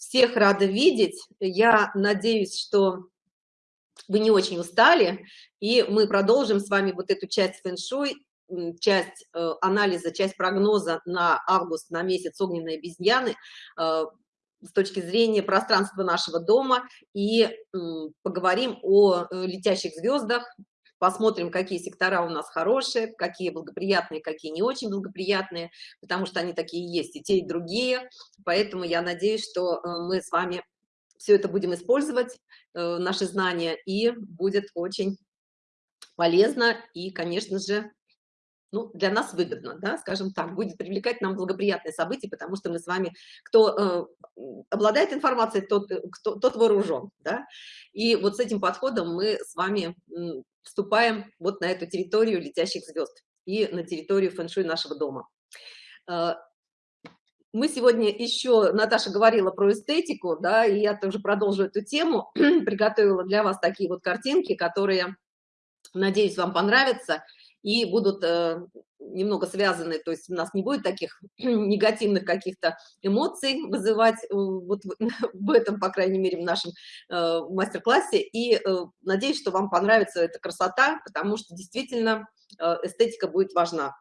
Всех рада видеть. Я надеюсь, что вы не очень устали, и мы продолжим с вами вот эту часть фэн-шуй, часть э, анализа, часть прогноза на август, на месяц огненной обезьяны э, с точки зрения пространства нашего дома и поговорим о э, летящих звездах, посмотрим, какие сектора у нас хорошие, какие благоприятные, какие не очень благоприятные, потому что они такие есть, и те, и другие. Поэтому я надеюсь, что э, мы с вами все это будем использовать, э, наши знания, и будет очень полезно и, конечно же, ну, для нас выгодно, да, скажем так, будет привлекать нам благоприятные события, потому что мы с вами, кто э, обладает информацией, тот, э, кто, тот вооружен, да, и вот с этим подходом мы с вами вступаем вот на эту территорию летящих звезд и на территорию фэн-шуй нашего дома. Э, мы сегодня еще, Наташа говорила про эстетику, да, и я тоже продолжу эту тему, приготовила для вас такие вот картинки, которые, надеюсь, вам понравятся, и будут э, немного связаны, то есть у нас не будет таких негативных каких-то эмоций вызывать э, вот в, этом, по крайней мере, в нашем э, мастер-классе. И э, надеюсь, что вам понравится эта красота, потому что действительно э, эстетика будет важна.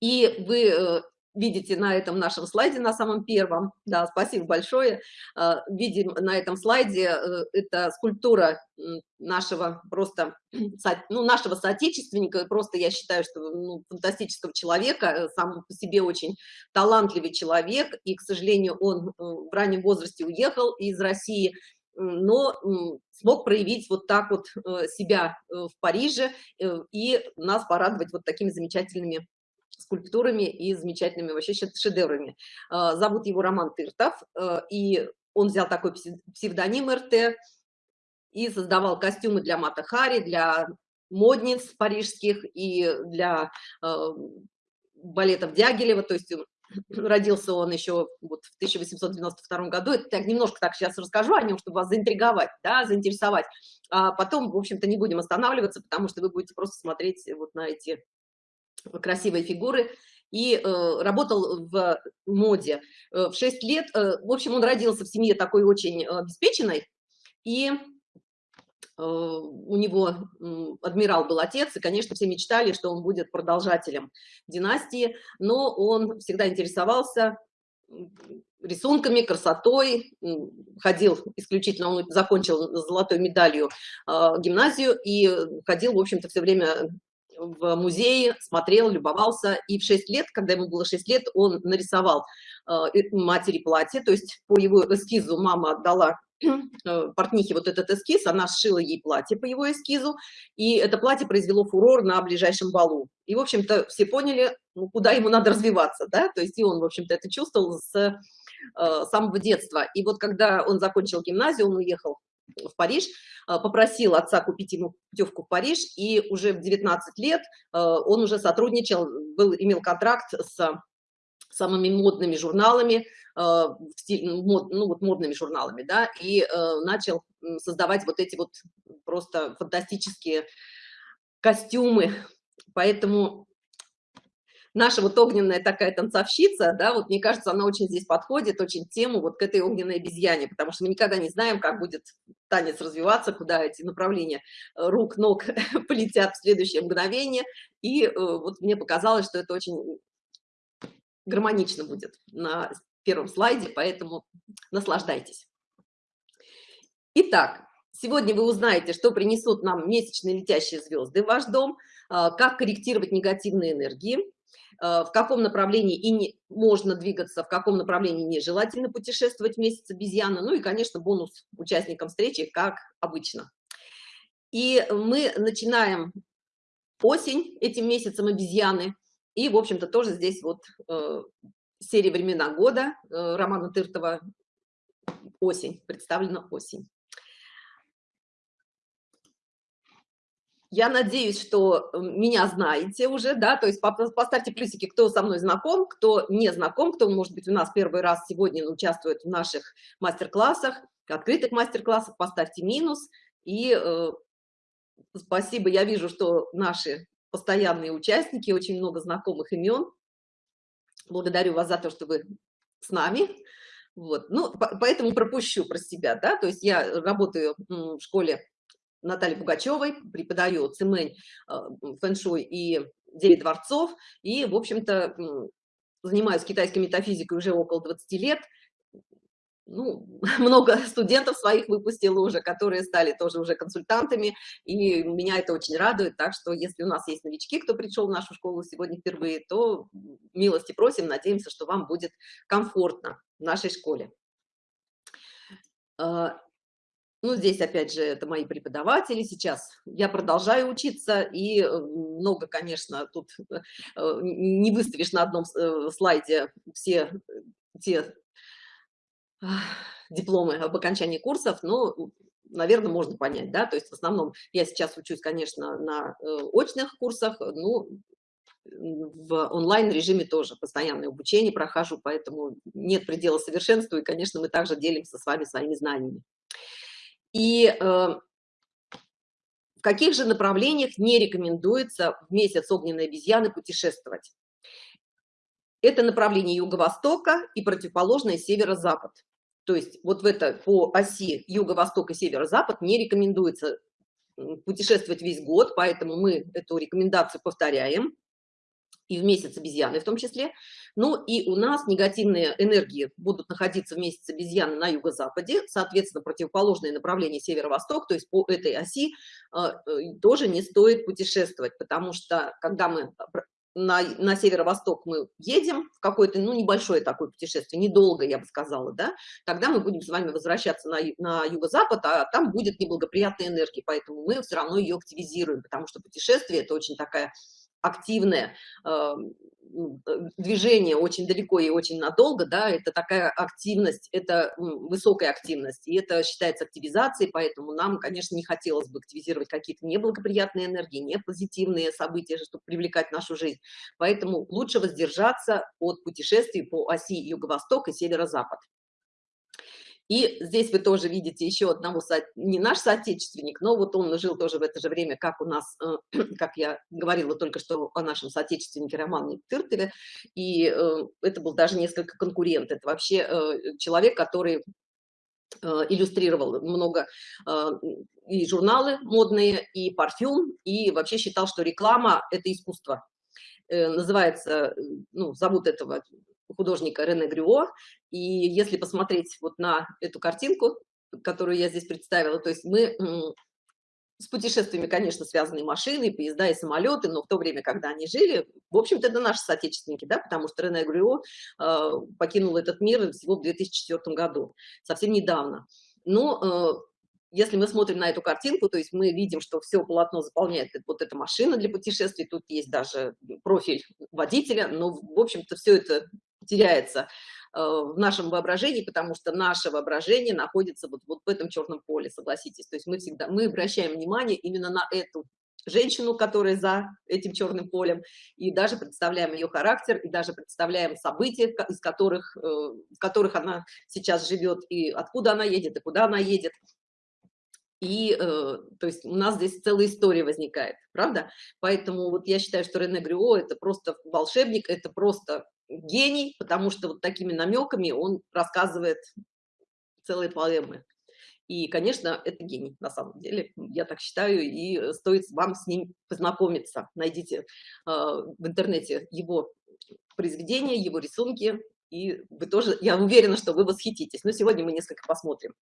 И вы э, видите на этом нашем слайде, на самом первом, да, спасибо большое, а, видим на этом слайде, э, это скульптура нашего просто, ну, нашего соотечественника, просто я считаю, что ну, фантастического человека, э, сам по себе очень талантливый человек, и, к сожалению, он э, в раннем возрасте уехал из России, но смог проявить вот так вот себя в Париже и нас порадовать вот такими замечательными скульптурами и замечательными вообще шедеврами. А, зовут его Роман Тыртов, э, и он взял такой псевдоним РТ и создавал костюмы для Мата Хари, для модниц парижских и для э, балетов Дягилева, то есть родился он еще вот в 1892 году. Это так, немножко так сейчас расскажу о нем, чтобы вас заинтриговать, да, заинтересовать. А потом, в общем-то, не будем останавливаться, потому что вы будете просто смотреть вот на эти красивой фигуры, и э, работал в моде. Э, в 6 лет, э, в общем, он родился в семье такой очень э, обеспеченной, и э, у него э, адмирал был отец, и, конечно, все мечтали, что он будет продолжателем династии, но он всегда интересовался рисунками, красотой, ходил исключительно, он закончил золотой медалью э, гимназию и ходил, в общем-то, все время в музее, смотрел, любовался, и в 6 лет, когда ему было 6 лет, он нарисовал э, матери платье, то есть по его эскизу мама отдала э, портнихе вот этот эскиз, она сшила ей платье по его эскизу, и это платье произвело фурор на ближайшем балу. И, в общем-то, все поняли, ну, куда ему надо развиваться, да, то есть и он, в общем-то, это чувствовал с э, самого детства. И вот когда он закончил гимназию, он уехал в Париж, а, попросил отца купить ему путевку в Париж, и уже в 19 лет а, он уже сотрудничал, был, имел контракт с самыми модными журналами, а, ну, мод, ну вот модными журналами, да, и начал создавать вот эти вот просто фантастические костюмы, поэтому наша вот огненная такая танцовщица, да, вот мне кажется, она очень здесь подходит, очень тему вот к этой огненной обезьяне, потому что мы никогда не знаем, как будет танец развиваться, куда эти направления рук, ног полетят в следующее мгновение, и э, вот мне показалось, что это очень гармонично будет на первом слайде, поэтому наслаждайтесь. Итак, сегодня вы узнаете, что принесут нам месячные летящие звезды в ваш дом, э, как корректировать негативные энергии, в каком направлении и не, можно двигаться, в каком направлении нежелательно путешествовать месяц обезьяны, ну и, конечно, бонус участникам встречи, как обычно. И мы начинаем осень этим месяцем обезьяны, и, в общем-то, тоже здесь вот э, серия «Времена года» э, Романа Тыртова «Осень», представлена «Осень». Я надеюсь, что э, меня знаете уже, да, то есть поставьте плюсики, кто со мной знаком, кто не знаком, кто, может быть, у нас первый раз сегодня участвует в наших мастер-классах, открытых мастер-классах, поставьте минус. И э, спасибо, я вижу, что наши постоянные участники, очень много знакомых имен. Благодарю вас за то, что вы с нами. Вот, ну, поэтому пропущу про себя, да, то есть я работаю в школе Натальи Пугачевой, преподаю цимэнь, а, фэншуй и девять дворцов, и, в общем-то, занимаюсь китайской метафизикой уже около 20 лет, ну, много студентов своих выпустила уже, которые стали тоже уже консультантами, и меня это очень радует, так что если у нас есть новички, кто пришел в нашу школу сегодня впервые, то милости просим, надеемся, что вам будет комфортно в нашей школе. Ну, здесь, опять же, это мои преподаватели сейчас. Я продолжаю учиться, и э, много, конечно, тут э, не выставишь на одном э, слайде все те дипломы об окончании курсов, но, наверное, можно понять, да, то есть в основном я сейчас учусь, конечно, на очных курсах, ну, в онлайн режиме тоже постоянное обучение прохожу, поэтому нет предела совершенству, и, конечно, мы также делимся с вами своими знаниями. И э, в каких же направлениях не рекомендуется в месяц огненной обезьяны путешествовать? Это направление юго-востока и противоположное северо-запад. То есть вот в это по оси юго-восток и северо-запад не рекомендуется путешествовать весь год, поэтому мы эту рекомендацию повторяем и в месяц обезьяны в том числе. Ну и у нас негативные энергии будут находиться в месяц обезьяны на юго-западе, соответственно, противоположное направление северо-восток, то есть по этой оси э, тоже не стоит путешествовать, потому что когда мы на, на северо-восток мы едем в какое-то, ну, небольшое такое путешествие, недолго, я бы сказала, да, тогда мы будем с вами возвращаться на, на юго-запад, а там будет неблагоприятная энергия, поэтому мы все равно ее активизируем, потому что путешествие – это очень такая активное э, движение очень далеко и очень надолго, да, это такая активность, это высокая активность, и это считается активизацией, поэтому нам, конечно, не хотелось бы активизировать какие-то неблагоприятные энергии, не позитивные события, чтобы привлекать нашу жизнь. Поэтому лучше воздержаться от путешествий по оси юго-восток и северо-запад. И здесь вы тоже видите еще одного, не наш соотечественник, но вот он жил тоже в это же время, как у нас, э, как я говорила только что о нашем соотечественнике Романе Тыртове, и э, это был даже несколько конкурент, это вообще э, человек, который иллюстрировал много и журналы модные, и парфюм, и вообще считал, что реклама – это искусство. Называется, ну, зовут этого художника Рене Грюо. И если посмотреть вот на эту картинку, которую я здесь представила, то есть мы с путешествиями, конечно, связаны машины, поезда и самолеты, но в то время, когда они жили, в общем-то, это наши соотечественники, да, потому что Рене Грюо э, покинул этот мир всего в 2004 году, совсем недавно. Но э, если мы смотрим на эту картинку, то есть мы видим, что все полотно заполняет вот эта машина для путешествий, тут есть даже профиль водителя, но, в общем-то, все это теряется э, в нашем воображении, потому что наше воображение находится вот, вот в этом черном поле, согласитесь. То есть мы всегда, мы обращаем внимание именно на эту женщину, которая за этим черным полем, и даже представляем ее характер, и даже представляем события, из которых, э, в которых она сейчас живет, и откуда она едет, и куда она едет. И, э, то есть, у нас здесь целая история возникает, правда? Поэтому вот я считаю, что Рене Грюо – это просто волшебник, это просто гений, потому что вот такими намеками он рассказывает целые поэмы. И, конечно, это гений, на самом деле, я так считаю, и стоит вам с ним познакомиться. Найдите э, в интернете его произведения, его рисунки, и вы тоже, я уверена, что вы восхититесь. Но сегодня мы несколько посмотрим.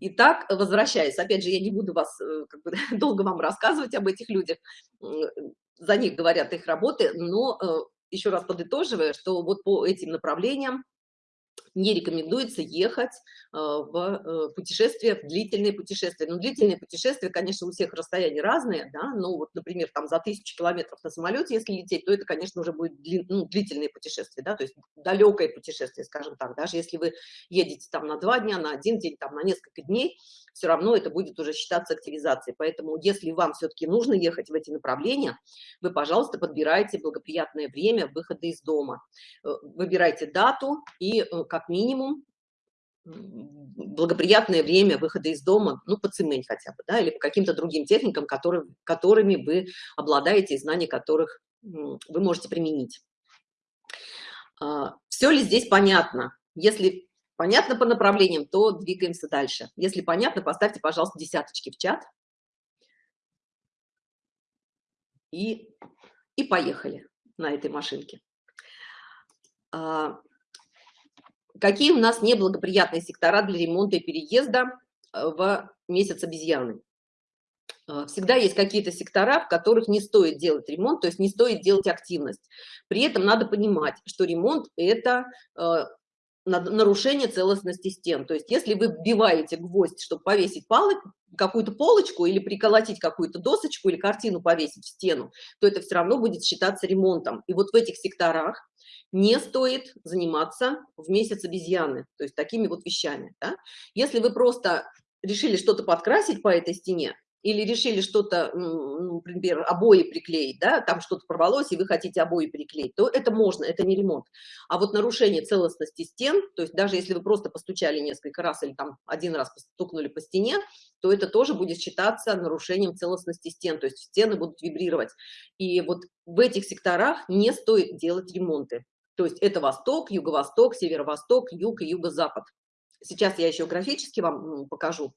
Итак, возвращаясь, опять же, я не буду вас э, как бы, долго вам рассказывать об этих людях, за них говорят их работы, но э, еще раз подытоживая, что вот по этим направлениям не рекомендуется ехать э, в э, путешествие, в длительные путешествия. Ну, длительные путешествия, конечно, у всех расстояния разные, да, ну, вот, например, там за тысячу километров на самолете, если лететь, то это, конечно, уже будет дли, ну, длительные путешествия, да, то есть далекое путешествие, скажем так, даже если вы едете там на два дня, на один день, там на несколько дней, все равно это будет уже считаться активизацией. Поэтому, если вам все-таки нужно ехать в эти направления, вы, пожалуйста, подбирайте благоприятное время выхода из дома. Э, выбирайте дату и, как минимум, благоприятное время выхода из дома, ну, по цемень хотя бы, да, или по каким-то другим техникам, которые, которыми вы обладаете, и знания которых вы можете применить. А, Все ли здесь понятно? Если понятно по направлениям, то двигаемся дальше. Если понятно, поставьте, пожалуйста, десяточки в чат. И, и поехали на этой машинке. Какие у нас неблагоприятные сектора для ремонта и переезда э, в месяц обезьяны? А, всегда есть какие-то сектора, в которых не стоит делать ремонт, то есть не стоит делать активность. При этом надо понимать, что ремонт – это э, нарушение целостности стен. То есть если вы вбиваете гвоздь, чтобы повесить какую-то полочку или приколотить какую-то досочку или картину повесить в стену, то это все равно будет считаться ремонтом. И вот в этих секторах не стоит заниматься в месяц обезьяны, то есть такими вот вещами. Да? Если вы просто решили что-то подкрасить по этой стене, или решили что-то, ну, например, обои приклеить, да, там что-то порвалось, и вы хотите обои приклеить, то это можно, это не ремонт. А вот нарушение целостности стен, то есть даже если вы просто постучали несколько раз или там один раз постукнули по стене, то это тоже будет считаться нарушением целостности стен, то есть стены будут вибрировать. И вот в этих секторах не стоит делать ремонты. То есть это восток, юго-восток, северо-восток, юг и юго-запад. Сейчас я еще графически вам покажу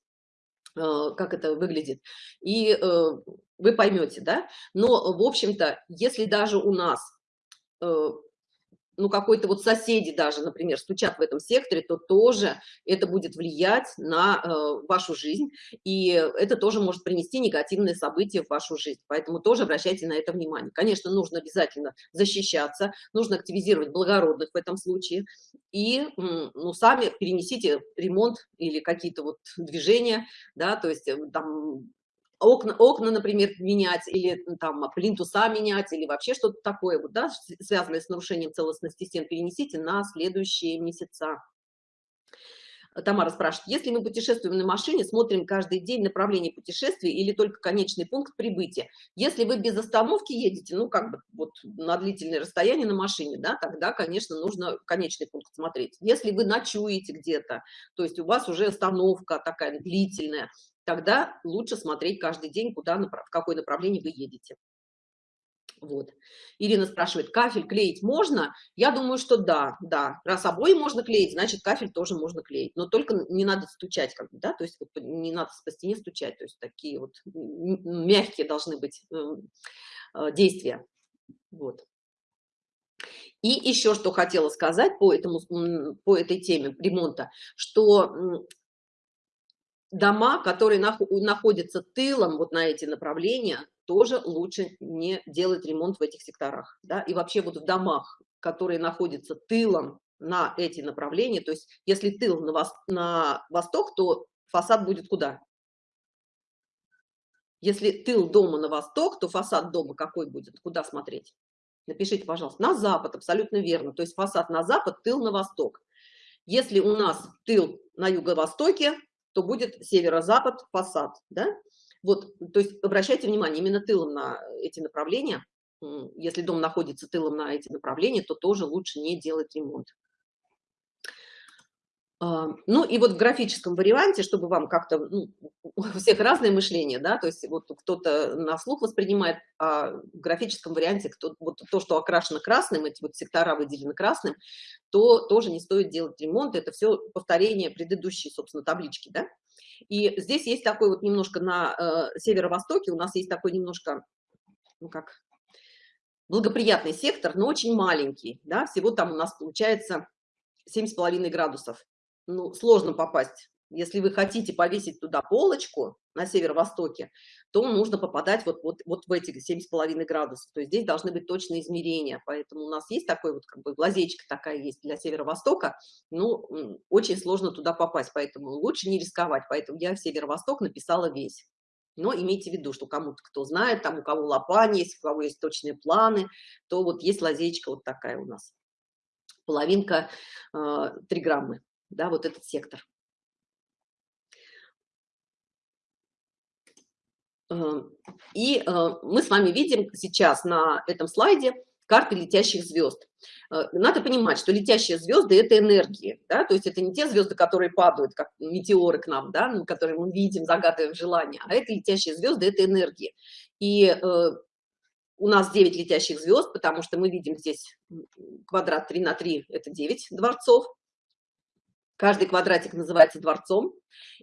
как это выглядит, и э, вы поймете, да. Но, в общем-то, если даже у нас э, ну, какой-то вот соседи даже, например, стучат в этом секторе, то тоже это будет влиять на э, вашу жизнь, и это тоже может принести негативные события в вашу жизнь. Поэтому тоже обращайте на это внимание. Конечно, нужно обязательно защищаться, нужно активизировать благородных в этом случае, и, ну, сами перенесите ремонт или какие-то вот движения, да, то есть э, там окна, окна, например, менять, или там плинтуса менять, или вообще что-то такое, вот, да, связанное с нарушением целостности стен, перенесите на следующие месяца. Тамара спрашивает, если мы путешествуем на машине, смотрим каждый день направление путешествия или только конечный пункт прибытия. Если вы без остановки едете, ну, как бы вот на длительное расстояние на машине, да, тогда, конечно, нужно конечный пункт смотреть. Если вы ночуете где-то, то есть у вас уже остановка такая длительная, тогда лучше смотреть каждый день, куда, в какое направление вы едете. Вот. Ирина спрашивает, кафель клеить можно? Я думаю, что да, да. Раз обои можно клеить, значит, кафель тоже можно клеить. Но только не надо стучать, как да, то есть не надо по стене стучать, то есть такие вот мягкие должны быть э, э, действия. Вот. И еще что хотела сказать по, этому, по этой теме ремонта, что дома, которые находятся тылом вот на эти направления, тоже лучше не делать ремонт в этих секторах. Да? И вообще вот в домах, которые находятся тылом на эти направления, то есть если тыл на, вос на восток, то фасад будет куда? Если тыл дома на восток, то фасад дома какой будет? Куда смотреть? Напишите, пожалуйста. На запад, абсолютно верно. То есть фасад на запад, тыл на восток. Если у нас тыл на юго-востоке, то будет северо-запад фасад, да? Вот, то есть обращайте внимание именно тылом на эти направления. Если дом находится тылом на эти направления, то тоже лучше не делать ремонт. А, ну и вот в графическом варианте, чтобы вам как-то, ну, у всех разное мышление, да, то есть вот кто-то на слух воспринимает, а в графическом варианте кто, вот то, что окрашено красным, эти вот сектора выделены красным, то тоже не стоит делать ремонт, это все повторение предыдущей, собственно, таблички, да. И здесь есть такой вот немножко на э, северо-востоке, у нас есть такой немножко, ну как, благоприятный сектор, но очень маленький, да, всего там у нас получается 7,5 градусов ну, сложно попасть. Если вы хотите повесить туда полочку на северо-востоке, то нужно попадать вот, вот, вот в эти 7,5 градусов. То есть здесь должны быть точные измерения. Поэтому у нас есть такой вот, как бы, лазечка такая есть для северо-востока. Ну, очень сложно туда попасть, поэтому лучше не рисковать. Поэтому я в северо-восток написала весь. Но имейте в виду, что кому-то, кто знает, там у кого лопань есть, у кого есть точные планы, то вот есть лазечка вот такая у нас. Половинка э, 3 граммы да, вот этот сектор. Эм, и э, мы с вами видим сейчас на этом слайде карты летящих звезд. Э, надо понимать, что летящие звезды – это энергии, да, то есть это не те звезды, которые падают, как метеоры к нам, да, которые мы видим, загадываем желания, а это летящие звезды – это энергии. И э, у нас 9 летящих звезд, потому что мы видим здесь квадрат 3 на 3 – это 9 дворцов, Каждый квадратик называется дворцом,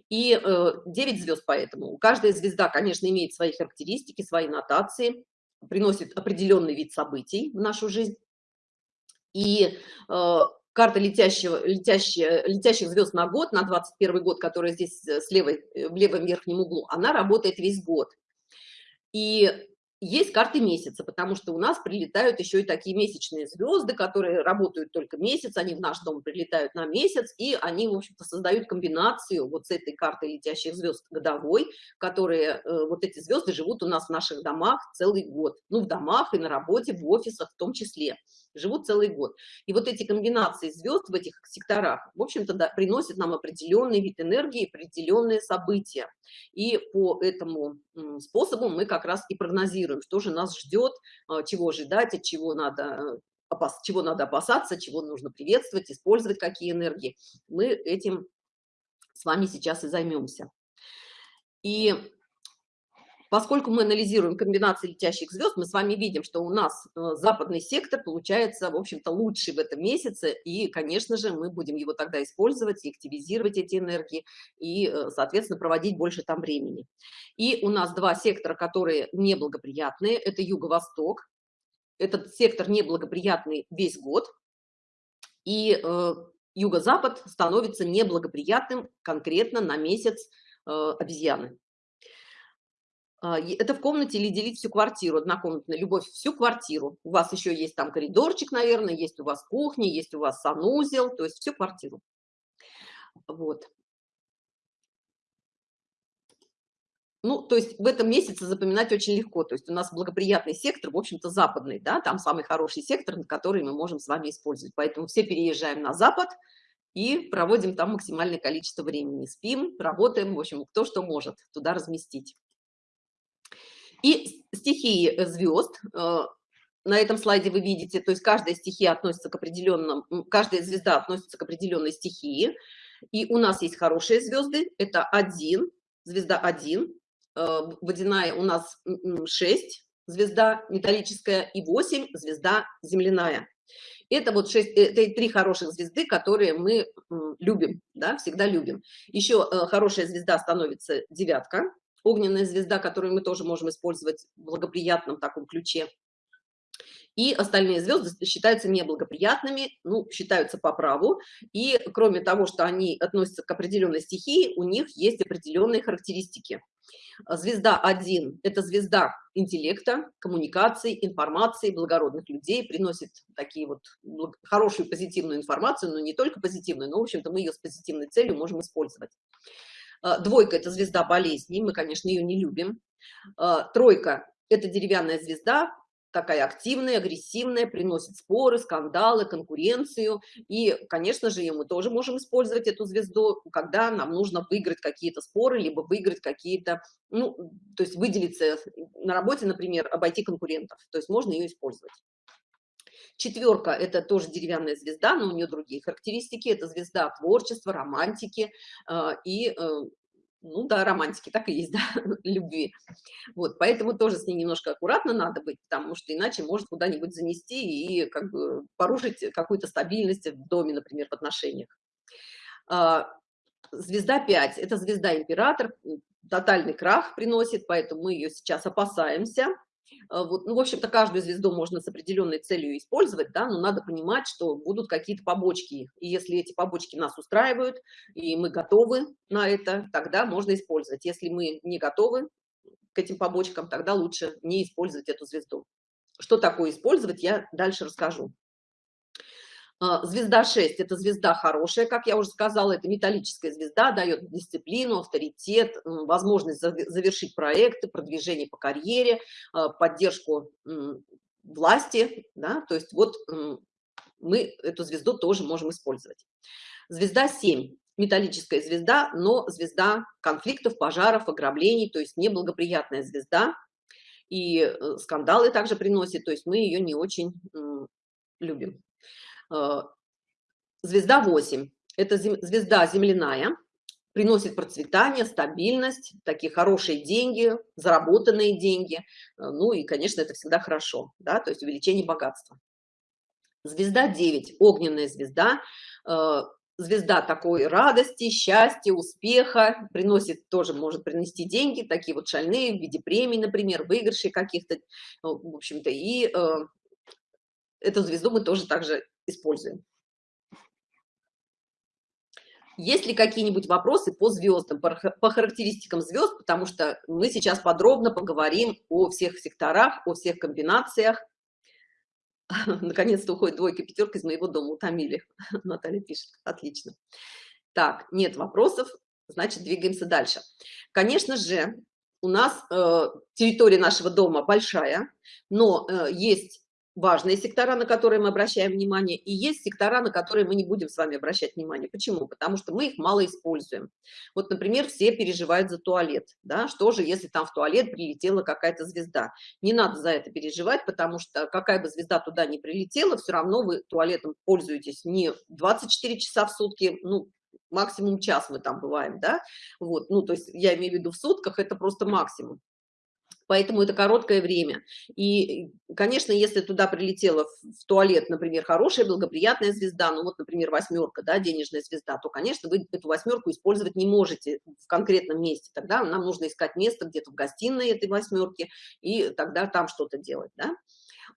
и э, 9 звезд поэтому. Каждая звезда, конечно, имеет свои характеристики, свои нотации, приносит определенный вид событий в нашу жизнь. И э, карта летящего, летящая, летящих звезд на год, на 21 год, которая здесь э, с левой, э, в левом верхнем углу, она работает весь год. И есть карты месяца, потому что у нас прилетают еще и такие месячные звезды, которые работают только месяц, они в наш дом прилетают на месяц, и они, в общем-то, создают комбинацию вот с этой картой летящих звезд годовой, которые, э, вот эти звезды живут у нас в наших домах целый год, ну, в домах и на работе, в офисах в том числе, живут целый год. И вот эти комбинации звезд в этих секторах, в общем-то, да, приносят нам определенный вид энергии, определенные события. И по этому способу мы как раз и прогнозируем, что же нас ждет, а, чего ожидать, от чего надо чего надо опасаться, чего нужно приветствовать, использовать, какие энергии. Мы этим с вами сейчас и займемся. И Поскольку мы анализируем комбинации летящих звезд, мы с вами видим, что у нас э, западный сектор получается, в общем-то, лучший в этом месяце, и, конечно же, мы будем его тогда использовать и активизировать эти энергии, и, э, соответственно, проводить больше там времени. И у нас два сектора, которые неблагоприятные, это юго-восток, этот сектор неблагоприятный весь год, и э, юго-запад становится неблагоприятным конкретно на месяц э, обезьяны. А, это в комнате или делить всю квартиру, однокомнатная любовь, всю квартиру. У вас еще есть там коридорчик, наверное, есть у вас кухня, есть у вас санузел, то есть всю квартиру. Вот. Ну, то есть в этом месяце запоминать очень легко. То есть у нас благоприятный сектор, в общем-то, западный, да, там самый хороший сектор, на который мы можем с вами использовать. Поэтому все переезжаем на запад и проводим там максимальное количество времени. Спим, работаем, в общем, кто что может туда разместить. И стихии э, звезд, э, на этом слайде вы видите, то есть каждая стихия относится к определенным, каждая звезда относится к определенной стихии. И у нас есть хорошие звезды, это один, звезда один, э, водяная у нас 6, звезда металлическая, и 8, звезда земляная. Это вот 6, это три хороших звезды, которые мы любим, да, всегда любим. Еще хорошая звезда становится девятка, огненная звезда, которую мы тоже можем использовать в благоприятном таком ключе. И остальные звезды считаются неблагоприятными, ну, считаются по праву. И кроме того, что они относятся к определенной стихии, у них есть определенные характеристики. Звезда 1 – это звезда интеллекта, коммуникации, информации, благородных людей, приносит такие вот хорошую позитивную информацию, но не только позитивную, но, в общем-то, мы ее с позитивной целью можем использовать. А, двойка – это звезда болезней, мы, конечно, ее не любим. А, тройка – это деревянная звезда, такая активная, агрессивная, приносит споры, скандалы, конкуренцию. И, конечно же, мы тоже можем использовать эту звезду, когда нам нужно выиграть какие-то споры, либо выиграть какие-то, ну, то есть выделиться на работе, например, обойти конкурентов. То есть можно ее использовать. Четверка – это тоже деревянная звезда, но у нее другие характеристики. Это звезда творчества, романтики а, и, э, ну да, романтики, так и есть, да, любви. Вот, поэтому тоже с ней немножко аккуратно надо быть, потому что иначе может куда-нибудь занести и как бы порушить какую-то стабильность в доме, например, в отношениях. А, звезда 5 – это звезда император, тотальный крах приносит, поэтому мы ее сейчас опасаемся. А, вот, ну, в общем-то, каждую звезду можно с определенной целью использовать, да, но надо понимать, что будут какие-то побочки. И если эти побочки нас устраивают, и мы готовы на это, тогда можно использовать. Если мы не готовы к этим побочкам, тогда лучше не использовать эту звезду. Что такое использовать, я дальше расскажу. А, звезда 6 – это звезда хорошая, как я уже сказала, это металлическая звезда, дает дисциплину, авторитет, возможность завершить проекты, продвижение по карьере, а, поддержку власти, да, то есть вот мы эту звезду тоже можем использовать. Звезда 7 – металлическая звезда, но звезда конфликтов, пожаров, ограблений, то есть неблагоприятная звезда, и э, скандалы также приносит, то есть мы ее не очень любим. Э, звезда 8 – это звезда земляная, приносит процветание, стабильность, такие хорошие деньги, заработанные деньги. Э, ну и, конечно, это всегда хорошо, да, то есть увеличение богатства. Звезда 9 – огненная звезда. Э, звезда такой радости, счастья, успеха, приносит тоже, может принести деньги, такие вот шальные в виде премий, например, выигрышей каких-то, в общем-то, и эту звезду мы тоже также используем. Есть ли какие-нибудь вопросы по звездам, по характеристикам звезд, потому что мы сейчас подробно поговорим о всех секторах, о всех комбинациях. Наконец-то уходит двойка, пятерка из моего дома, утомили. Наталья пишет, отлично. Так, нет вопросов, значит, двигаемся дальше. Конечно же, у нас э, территория нашего дома большая, но э, есть важные сектора, на которые мы обращаем внимание, и есть сектора, на которые мы не будем с вами обращать внимание. Почему? Потому что мы их мало используем. Вот, например, все переживают за туалет. Да? Что же, если там в туалет прилетела какая-то звезда? Не надо за это переживать, потому что какая бы звезда туда не прилетела, все равно вы туалетом пользуетесь не 24 часа в сутки, ну, максимум час мы там бываем, да, вот, ну, то есть я имею в виду в сутках, это просто максимум поэтому это короткое время. И, конечно, если туда прилетела в туалет, например, хорошая, благоприятная звезда, ну вот, например, восьмерка, да, денежная звезда, то, конечно, вы эту восьмерку использовать не можете в конкретном месте. Тогда нам нужно искать место где-то в гостиной этой восьмерки, и тогда там что-то делать, да.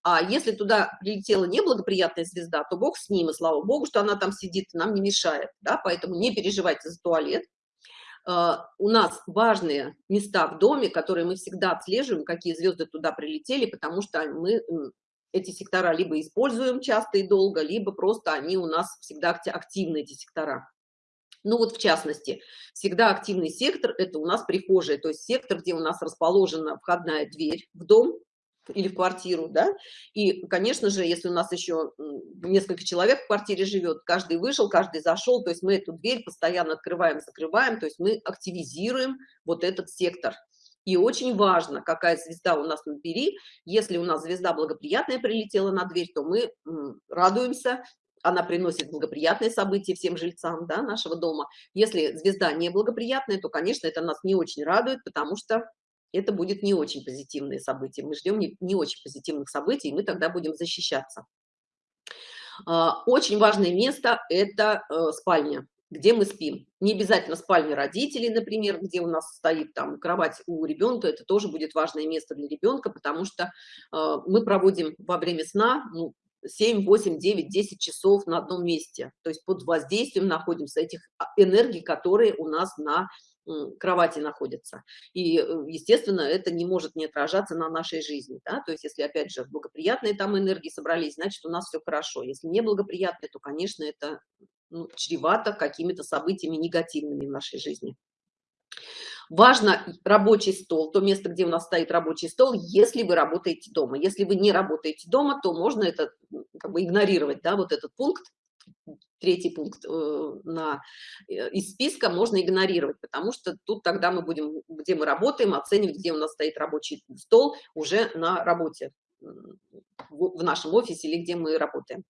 А если туда прилетела неблагоприятная звезда, то Бог с ним, и слава Богу, что она там сидит, нам не мешает, да, поэтому не переживайте за туалет, у нас важные места в доме, которые мы всегда отслеживаем, какие звезды туда прилетели, потому что мы эти сектора либо используем часто и долго, либо просто они у нас всегда активны, эти сектора. Ну вот в частности, всегда активный сектор – это у нас прихожая, то есть сектор, где у нас расположена входная дверь в дом, или в квартиру, да, и, конечно же, если у нас еще несколько человек в квартире живет, каждый вышел, каждый зашел, то есть мы эту дверь постоянно открываем, закрываем, то есть мы активизируем вот этот сектор. И очень важно, какая звезда у нас на двери. Если у нас звезда благоприятная прилетела на дверь, то мы радуемся, она приносит благоприятные события всем жильцам да, нашего дома. Если звезда неблагоприятная, то, конечно, это нас не очень радует, потому что это будет не очень позитивные события. Мы ждем не, не очень позитивных событий, и мы тогда будем защищаться. А, очень важное место – это э, спальня, где мы спим. Не обязательно спальня родителей, например, где у нас стоит там кровать у ребенка, это тоже будет важное место для ребенка, потому что э, мы проводим во время сна ну, 7, 8, 9, 10 часов на одном месте. То есть под воздействием находимся этих а, энергий, которые у нас на кровати находятся. И, э, естественно, это не может не отражаться на нашей жизни. Да? То есть, если, опять же, благоприятные там энергии собрались, значит, у нас все хорошо. Если неблагоприятные, то, конечно, это ну, чревато какими-то событиями негативными в нашей жизни. Важно рабочий стол, то место, где у нас стоит рабочий стол, если вы работаете дома. Если вы не работаете дома, то можно это как бы игнорировать, да, вот этот пункт, третий пункт э, на, э, из списка можно игнорировать, потому что тут тогда мы будем, где мы работаем, оценивать, где у нас стоит рабочий стол уже на работе, в, нашем офисе или где мы работаем.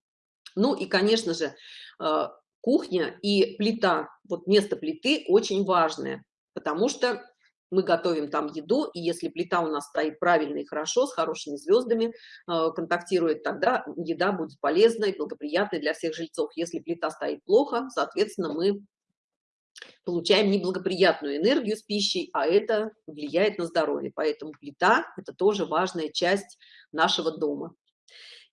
Ну и, конечно же, э, кухня и плита, вот место плиты очень важное, потому что мы готовим там еду, и если плита у нас стоит правильно и хорошо, с хорошими звездами, э, контактирует, тогда еда будет полезной, благоприятной для всех жильцов. Если плита стоит плохо, соответственно, мы получаем неблагоприятную энергию с пищей, а это влияет на здоровье. Поэтому плита – это тоже важная часть нашего дома.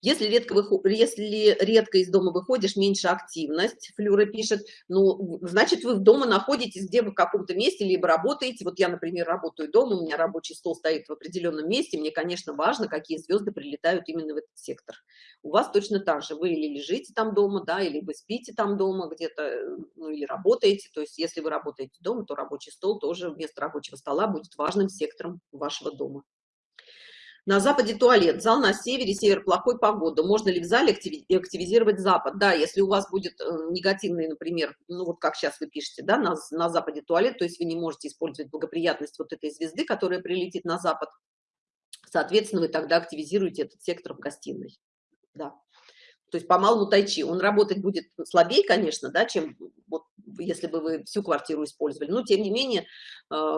Если редко, выход... Если редко из дома выходишь, меньше активность, Флюра пишет, ну, значит, вы дома находитесь, где вы в каком-то месте, либо работаете. Вот я, например, работаю дома, у меня рабочий стол стоит в определенном месте, мне, конечно, важно, какие звезды прилетают именно в этот сектор. У вас точно так же, вы или лежите там дома, да, или вы спите там дома где-то, ну, или работаете. То есть, если вы работаете дома, то рабочий стол тоже вместо рабочего стола будет важным сектором вашего дома. На западе туалет, зал на севере, север плохой погода. Можно ли в зале активизировать запад? Да, если у вас будет э, негативный, например, ну вот как сейчас вы пишете, да, на, на западе туалет, то есть вы не можете использовать благоприятность вот этой звезды, которая прилетит на запад, соответственно, вы тогда активизируете этот сектор в гостиной. Да то есть по малому тайчи, он работать будет слабее, конечно, да, чем вот, если бы вы всю квартиру использовали, но тем не менее э,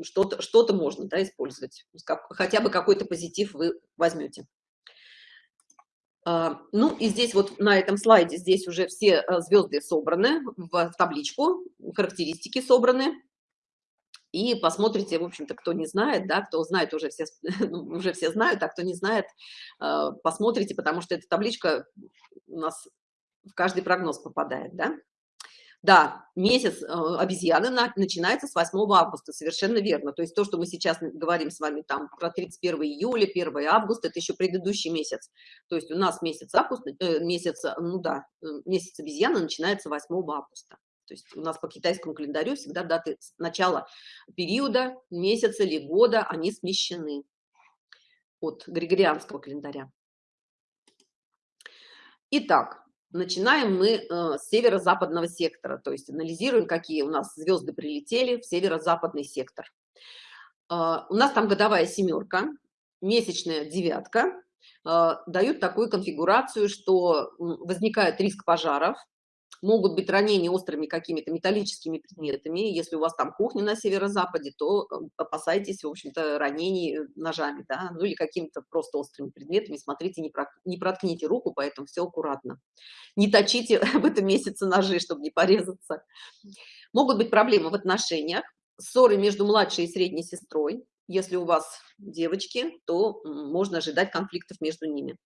что-то что, -то, можно да, использовать, как, хотя бы какой-то позитив вы возьмете. А, ну и здесь вот на этом слайде здесь уже все э, звезды собраны в табличку, характеристики собраны. И посмотрите, в общем-то, кто не знает, да, кто знает уже все, ну, уже все знают, а кто не знает, э, посмотрите, потому что эта табличка у нас в каждый прогноз попадает, да. Да, месяц э, обезьяны на, начинается с 8 августа, совершенно верно. То есть то, что мы сейчас говорим с вами там про 31 июля, 1 августа, это еще предыдущий месяц. То есть у нас месяц августа, э, месяц, ну да, месяц обезьяны начинается 8 августа. То есть у нас по китайскому календарю всегда даты начала периода, месяца или года, они смещены от григорианского календаря. Итак, начинаем мы э, с северо-западного сектора, то есть анализируем, какие у нас звезды прилетели в северо-западный сектор. Э, у нас там годовая семерка, месячная девятка, э, дают такую конфигурацию, что возникает риск пожаров, могут быть ранения острыми какими-то металлическими предметами. Если у вас там кухня на северо-западе, то э, опасайтесь, в общем-то, ранений э, ножами, да, ну или какими-то просто острыми предметами. Смотрите, не, про, не проткните руку, поэтому все аккуратно. Не точите в этом месяце ножи, чтобы не порезаться. Могут быть проблемы в отношениях, ссоры между младшей и средней сестрой, если у вас девочки, то можно ожидать конфликтов между ними.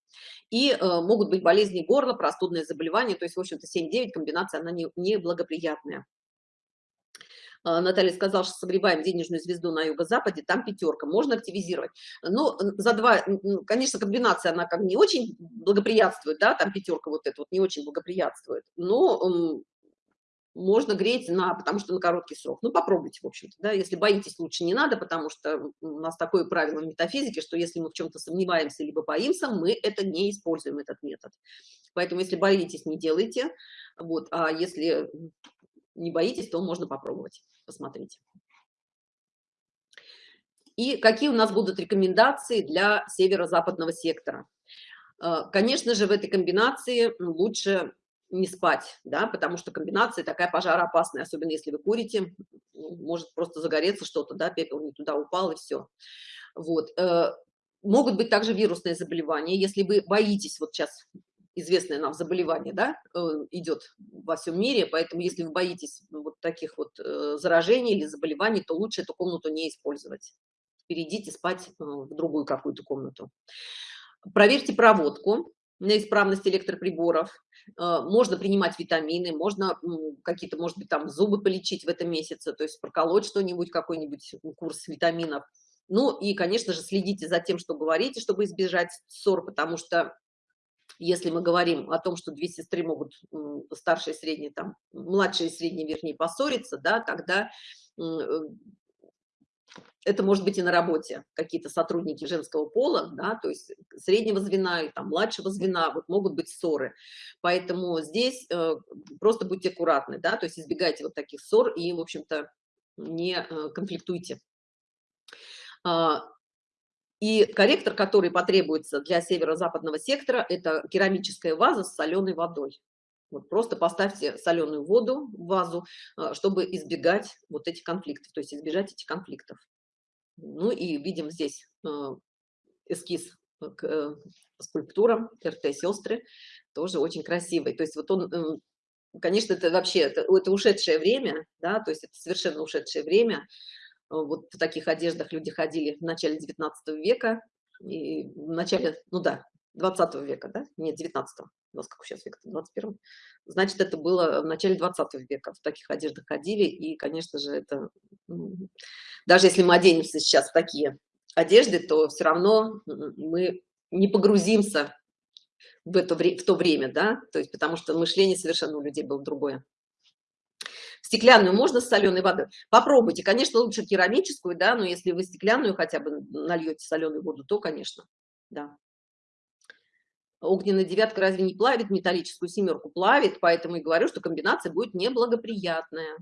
И э, могут быть болезни горла, простудные заболевания, то есть, в общем-то, 7-9 комбинация, она не, не. Э, Наталья сказала, что согреваем денежную звезду на юго-западе, там пятерка, можно активизировать. Но за два, конечно, комбинация, она как не очень благоприятствует, да, там пятерка вот эта вот не очень благоприятствует, но можно греть на, потому что на короткий срок. Ну, попробуйте, в общем-то, да, если боитесь, лучше не надо, потому что у нас такое правило в метафизике, что если мы в чем-то сомневаемся либо боимся, мы это не используем, этот метод. Поэтому, если боитесь, не делайте, вот, а если не боитесь, то можно попробовать, посмотрите. И какие у нас будут рекомендации для северо-западного сектора? Э, конечно же, в этой комбинации лучше не спать, да, потому что комбинация такая пожароопасная, особенно если вы курите, может просто загореться что-то, да, пепел не туда упал и все. Вот. Э, могут быть также вирусные заболевания, если вы боитесь, вот сейчас известное нам заболевание, да, э, идет во всем мире, поэтому если вы боитесь вот таких вот э, заражений или заболеваний, то лучше эту комнату не использовать. Перейдите спать в другую какую-то комнату. Проверьте проводку, на исправность электроприборов, можно принимать витамины, можно какие-то, может быть, там зубы полечить в этом месяце, то есть проколоть что-нибудь, какой-нибудь курс витаминов. Ну и, конечно же, следите за тем, что говорите, чтобы избежать ссор, потому что если мы говорим о том, что две сестры могут, старшая и средняя, там, младшая и средняя, вернее, поссориться, да, тогда э, это может быть и на работе какие-то сотрудники женского пола, да, то есть среднего звена и там младшего звена, вот могут быть ссоры. Поэтому здесь э, просто будьте аккуратны, да, то есть избегайте вот таких ссор и, в общем-то, не э, конфликтуйте. А, и корректор, который потребуется для северо-западного сектора, это керамическая ваза с соленой водой. Вот просто поставьте соленую воду в вазу, э, чтобы избегать вот этих конфликтов, то есть избежать этих конфликтов. Ну и видим здесь э, эскиз к э, скульптурам РТ-сестры, тоже очень красивый. То есть вот он, конечно, это вообще, это, это ушедшее время, да, то есть это совершенно ушедшее время. Вот в таких одеждах люди ходили в начале 19 века, и в начале, ну да, 20 века, да? Нет, 19 -го. у нас как сейчас век 21 Значит, это было в начале 20 века. В таких одеждах ходили, и, конечно же, это... Даже если мы оденемся сейчас в такие одежды, то все равно мы не погрузимся в, это, в то время, да, то есть потому что мышление совершенно у людей было другое. Стеклянную можно с соленой водой? Попробуйте. Конечно, лучше керамическую, да, но если вы стеклянную хотя бы нальете соленую воду, то, конечно, да огненная девятка разве не плавит металлическую семерку? Плавит, поэтому и говорю, что комбинация будет неблагоприятная.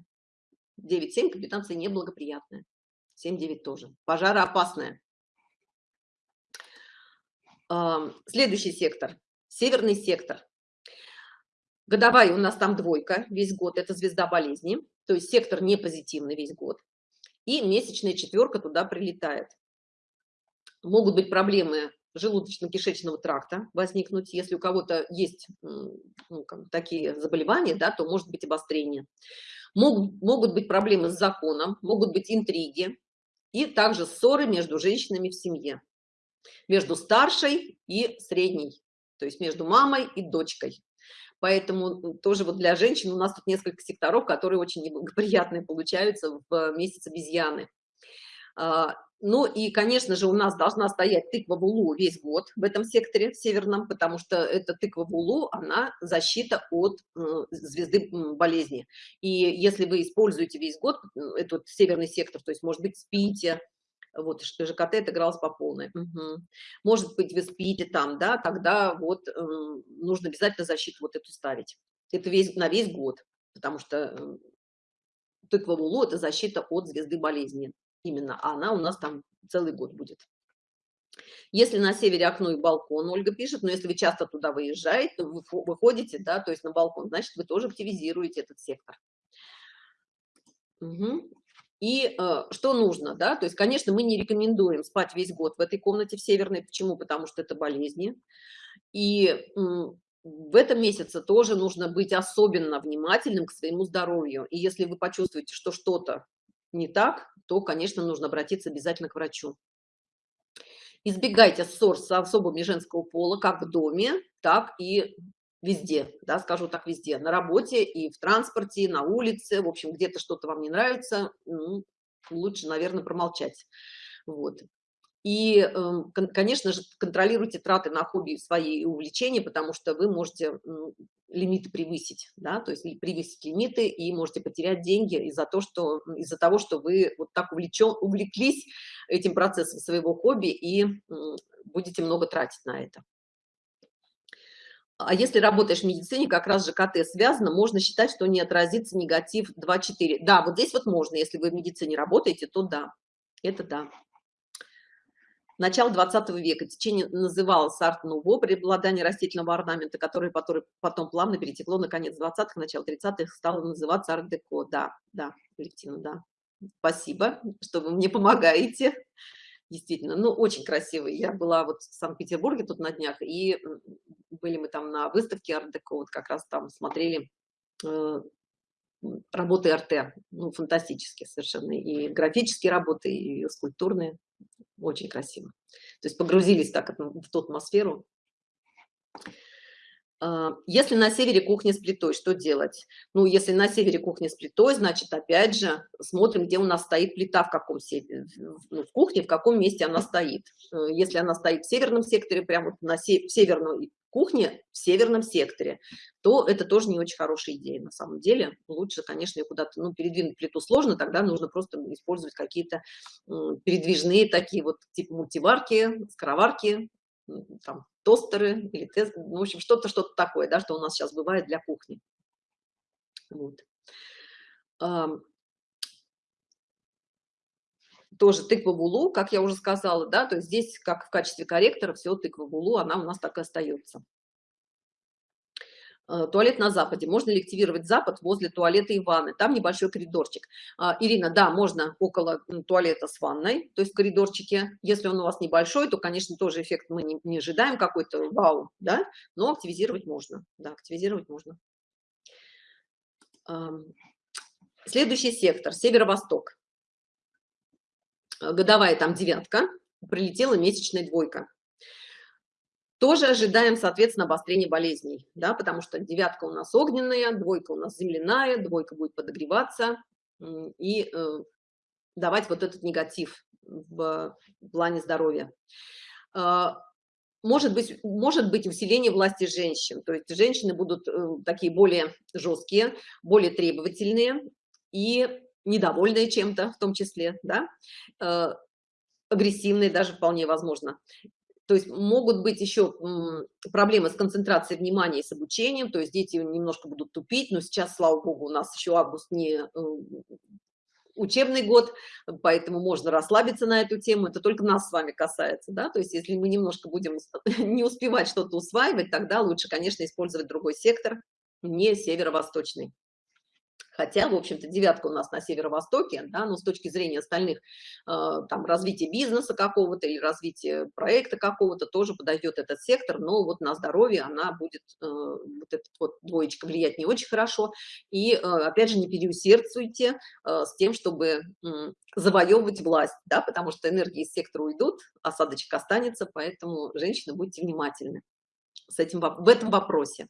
9-7 комбинация неблагоприятная. 7-9 тоже. Пожароопасная. Следующий сектор. Северный сектор. Годовая у нас там двойка весь год. Это звезда болезни. То есть сектор не позитивный весь год. И месячная четверка туда прилетает. Могут быть проблемы желудочно-кишечного тракта возникнуть. Если у кого-то есть ну, такие заболевания, да, то может быть обострение. Могут, могут быть проблемы с законом, могут быть интриги и также ссоры между женщинами в семье. Между старшей и средней, то есть между мамой и дочкой. Поэтому тоже вот для женщин у нас тут несколько секторов, которые очень неблагоприятные получаются в месяц обезьяны. Ну и, конечно же, у нас должна стоять тыква в улу весь год в этом секторе в северном, потому что эта тыква в улу, она защита от э, звезды болезни. И если вы используете весь год этот северный сектор, то есть, может быть, спите, вот ЖКТ отыгралась по полной. Угу. Может быть, вы спите там, да, тогда вот э, нужно обязательно защиту вот эту ставить. Это весь, на весь год, потому что э, тыква в улу – это защита от звезды болезни именно, а она у нас там целый год будет. Если на севере окно и балкон, Ольга пишет, но если вы часто туда выезжаете, вы выходите, да, то есть на балкон, значит, вы тоже активизируете этот сектор. Угу. И э, что нужно, да, то есть, конечно, мы не рекомендуем спать весь год в этой комнате в северной, почему? Потому что это болезни. И э, в этом месяце тоже нужно быть особенно внимательным к своему здоровью. И если вы почувствуете, что что-то не так, то, конечно, нужно обратиться обязательно к врачу. Избегайте ссор с особыми женского пола как в доме, так и везде, да, скажу так, везде, на работе и в транспорте, на улице, в общем, где-то что-то вам не нравится, ну, лучше, наверное, промолчать. Вот. И, эм, конечно же, контролируйте траты на хобби свои и увлечения, потому что вы можете лимиты превысить, да, то есть превысить лимиты и можете потерять деньги из-за того, что из-за того, что вы вот так увлечен, увлеклись этим процессом своего хобби и будете много тратить на это. А если работаешь в медицине, как раз же КТ связано, можно считать, что не отразится негатив 2-4. Да, вот здесь вот можно, если вы в медицине работаете, то да, это да начала 20 века. Течение называлось арт-нуво, преобладание растительного орнамента, который, который потом плавно перетекло на конец 20-х, начало 30-х, стало называться арт-деко. Да, да, коллективно, да. Спасибо, что вы мне помогаете. Действительно, ну, очень красивый. Я была вот в Санкт-Петербурге тут на днях, и были мы там на выставке арт-деко, вот как раз там смотрели э, работы РТ, ну, фантастические совершенно, и графические работы, и скульптурные очень красиво. То есть погрузились так в ту атмосферу. А, если на севере кухня с плитой, что делать? Ну, если на севере кухня с плитой, значит, опять же, смотрим, где у нас стоит плита, в каком севере, ну, в кухне, в каком месте она стоит. Э, если она стоит в северном секторе, прямо на северной кухне, в северном секторе, то это тоже не очень хорошая идея на самом деле. Лучше, конечно, куда-то, ну, передвинуть плиту сложно, тогда нужно просто использовать какие-то передвижные такие вот, типа мультиварки, скороварки, там, тостеры или тест, ну, в общем, что-то, что-то такое, да, что у нас сейчас бывает для кухни. Вот. Тоже тыква в как я уже сказала, да, то есть здесь, как в качестве корректора, все тыква в она у нас так и остается. Э, туалет на западе. Можно ли активировать запад возле туалета и ванны? Там небольшой коридорчик. А, Ирина, да, можно около туалета с ванной, то есть в коридорчике. Если он у вас небольшой, то, конечно, тоже эффект мы не, не ожидаем какой-то вау, да, но активизировать можно. Да, активизировать можно. Следующий сектор, северо-восток. Годовая там девятка, прилетела месячная двойка. Тоже ожидаем, соответственно, обострения болезней, да, потому что девятка у нас огненная, двойка у нас земляная, двойка будет подогреваться и э, давать вот этот негатив в плане здоровья. Э, может быть, может быть усиление власти женщин, то есть женщины будут э, такие более жесткие, более требовательные. И недовольные чем-то в том числе, да, э, агрессивные даже вполне возможно. То есть могут быть еще проблемы с концентрацией внимания и с обучением, то есть дети немножко будут тупить, но сейчас, слава богу, у нас еще август не учебный год, поэтому можно расслабиться на эту тему, это только нас с вами касается, да, то есть если мы немножко будем не успевать что-то усваивать, тогда лучше, конечно, использовать другой сектор, не северо-восточный. Хотя, в общем-то, девятка у нас на северо-востоке, да, но с точки зрения остальных, э, там, развития бизнеса какого-то или развития проекта какого-то тоже подойдет этот сектор, но вот на здоровье она будет, э, вот этот вот двоечка влиять не очень хорошо. И, э, опять же, не переусердствуйте с тем, чтобы завоевывать власть, да, потому что энергии из сектора уйдут, осадочек останется, поэтому, женщины, будьте внимательны с этим, в этом вопросе.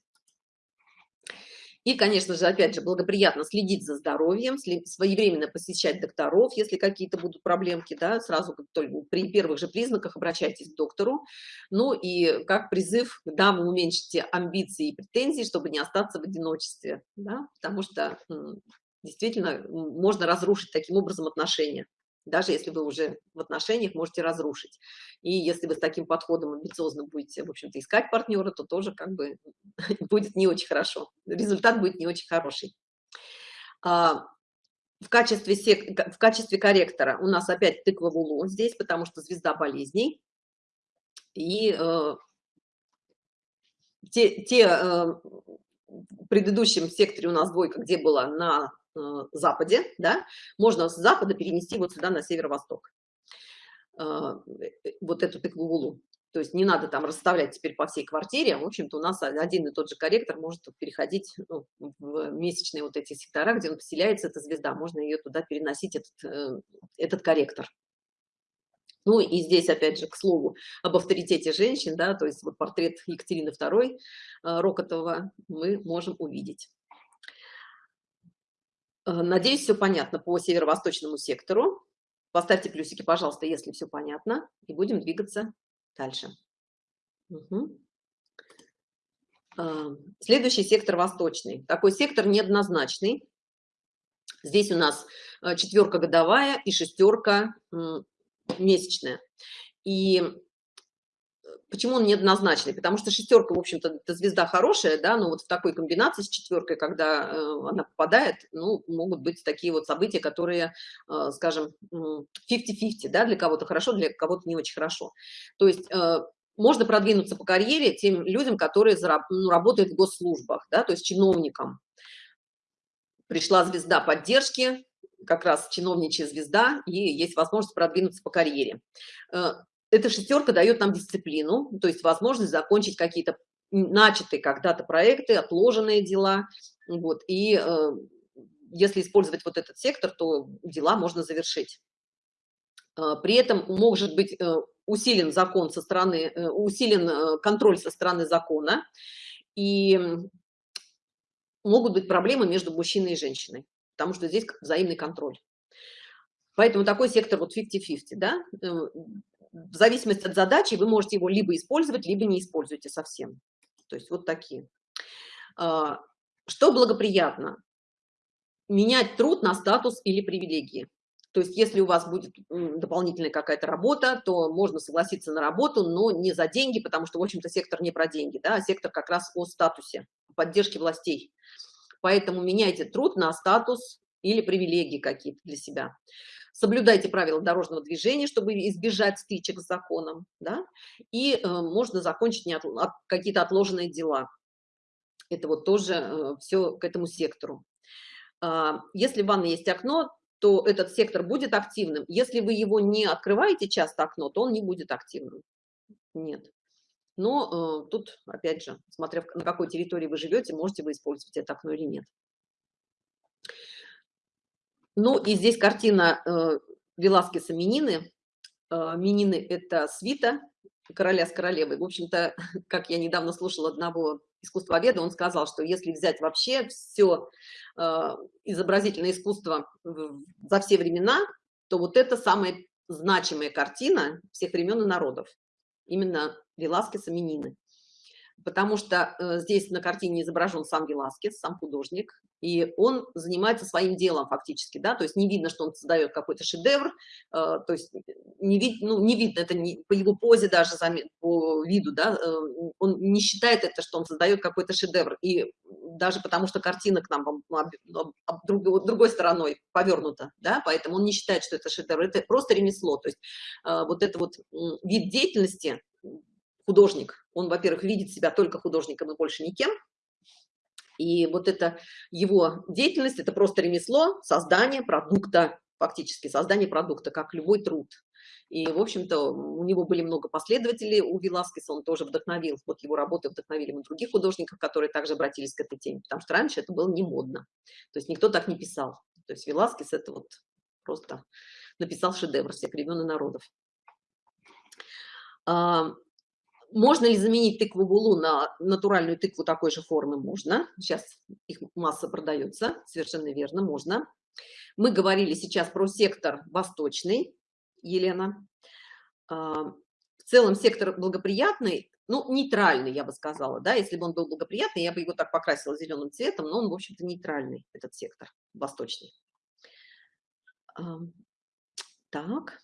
И, конечно же, опять же, благоприятно следить за здоровьем, своевременно посещать докторов, если какие-то будут проблемки, да, сразу только при первых же признаках обращайтесь к доктору. Ну и как призыв, да, вы уменьшите амбиции и претензии, чтобы не остаться в одиночестве, да, потому что действительно можно разрушить таким образом отношения даже если вы уже в отношениях можете разрушить. И если вы с таким подходом амбициозно будете, в общем-то, искать партнера, то тоже как бы будет не очень хорошо. Результат будет не очень хороший. А, в качестве, сек... в качестве корректора у нас опять тыква в здесь, потому что звезда болезней. И э, те, те э, в предыдущем секторе у нас двойка, где была на западе, да, можно с запада перенести вот сюда на северо-восток. Э, вот эту тыкву То есть не надо там расставлять теперь по всей квартире. В общем-то, у нас один и тот же корректор может переходить ну, в месячные вот эти сектора, где он поселяется, эта звезда. Можно ее туда переносить, этот, э, этот корректор. Ну и здесь, опять же, к слову, об авторитете женщин, да, то есть вот портрет Екатерины II Рокотова мы можем увидеть. Э, надеюсь, все понятно по северо-восточному сектору. Поставьте плюсики, пожалуйста, если все понятно, и будем двигаться дальше. Угу. Следующий сектор восточный. Такой сектор неоднозначный. Здесь у нас э, четверка годовая и шестерка месячная. И Почему он неоднозначный? Потому что шестерка, в общем-то, звезда хорошая, да, но вот в такой комбинации с четверкой, когда э, она попадает, ну, могут быть такие вот события, которые, э, скажем, 50-50, да, для кого-то хорошо, для кого-то не очень хорошо. То есть э, можно продвинуться по карьере тем людям, которые зараб, ну, работают в госслужбах, да, то есть чиновникам. Пришла звезда поддержки, как раз чиновничья звезда, и есть возможность продвинуться по карьере. Эта шестерка дает нам дисциплину, то есть возможность закончить какие-то начатые когда-то проекты, отложенные дела. Вот, и э, если использовать вот этот сектор, то дела можно завершить. Э, при этом может быть э, усилен закон со стороны, э, усилен контроль со стороны закона, и могут быть проблемы между мужчиной и женщиной, потому что здесь взаимный контроль. Поэтому такой сектор вот 50-50, да, в зависимости от задачи вы можете его либо использовать, либо не используйте совсем. То есть вот такие. А, что благоприятно? Менять труд на статус или привилегии. То есть если у вас будет дополнительная какая-то работа, то можно согласиться на работу, но не за деньги, потому что, в общем-то, сектор не про деньги, да, а сектор как раз о статусе, поддержке властей. Поэтому меняйте труд на статус или привилегии какие-то для себя соблюдайте правила дорожного движения, чтобы избежать стычек с законом, да, и э, можно закончить от, от, какие-то отложенные дела. Это вот тоже э, все к этому сектору. Э, если в ванной есть окно, то этот сектор будет активным. Если вы его не открываете часто окно, то он не будет активным. Нет. Но э, тут, опять же, смотря на какой территории вы живете, можете вы использовать это окно или нет. Ну и здесь картина э, Веласкеса Минины. Э, Минины – это свита короля с королевой. В общем-то, как я недавно слушала одного искусствоведа, он сказал, что если взять вообще все э, изобразительное искусство за все времена, то вот это самая значимая картина всех времен и народов. Именно Веласкеса Минины потому что э, здесь на картине изображен сам Веласкес, сам художник, и он занимается своим делом фактически, да, то есть не видно, что он создает какой-то шедевр, э, то есть не, вид, ну, не видно это не, по его позе даже, по виду, да, э, он не считает это, что он создает какой-то шедевр, и даже потому что картина к нам друг, другой стороной повернута, да, поэтому он не считает, что это шедевр, это просто ремесло, то есть вот это вот вид деятельности, художник, он, во-первых, видит себя только художником и больше никем, И вот это его деятельность, это просто ремесло, создание продукта, фактически создание продукта, как любой труд. И, в общем-то, у него были много последователей, у Веласкеса он тоже вдохновил, вот его работы вдохновили мы других художников, которые также обратились к этой теме, потому что раньше это было не модно, то есть никто так не писал. То есть Веласкес это вот просто написал шедевр всех времен и народов. Можно ли заменить тыкву булу на натуральную тыкву такой же формы? Можно. Сейчас их масса продается, совершенно верно, можно. Мы говорили сейчас про сектор восточный, Елена. А, в целом сектор благоприятный, ну, нейтральный, я бы сказала, да, если бы он был благоприятный, я бы его так покрасила зеленым цветом, но он, в общем-то, нейтральный, этот сектор восточный. Так.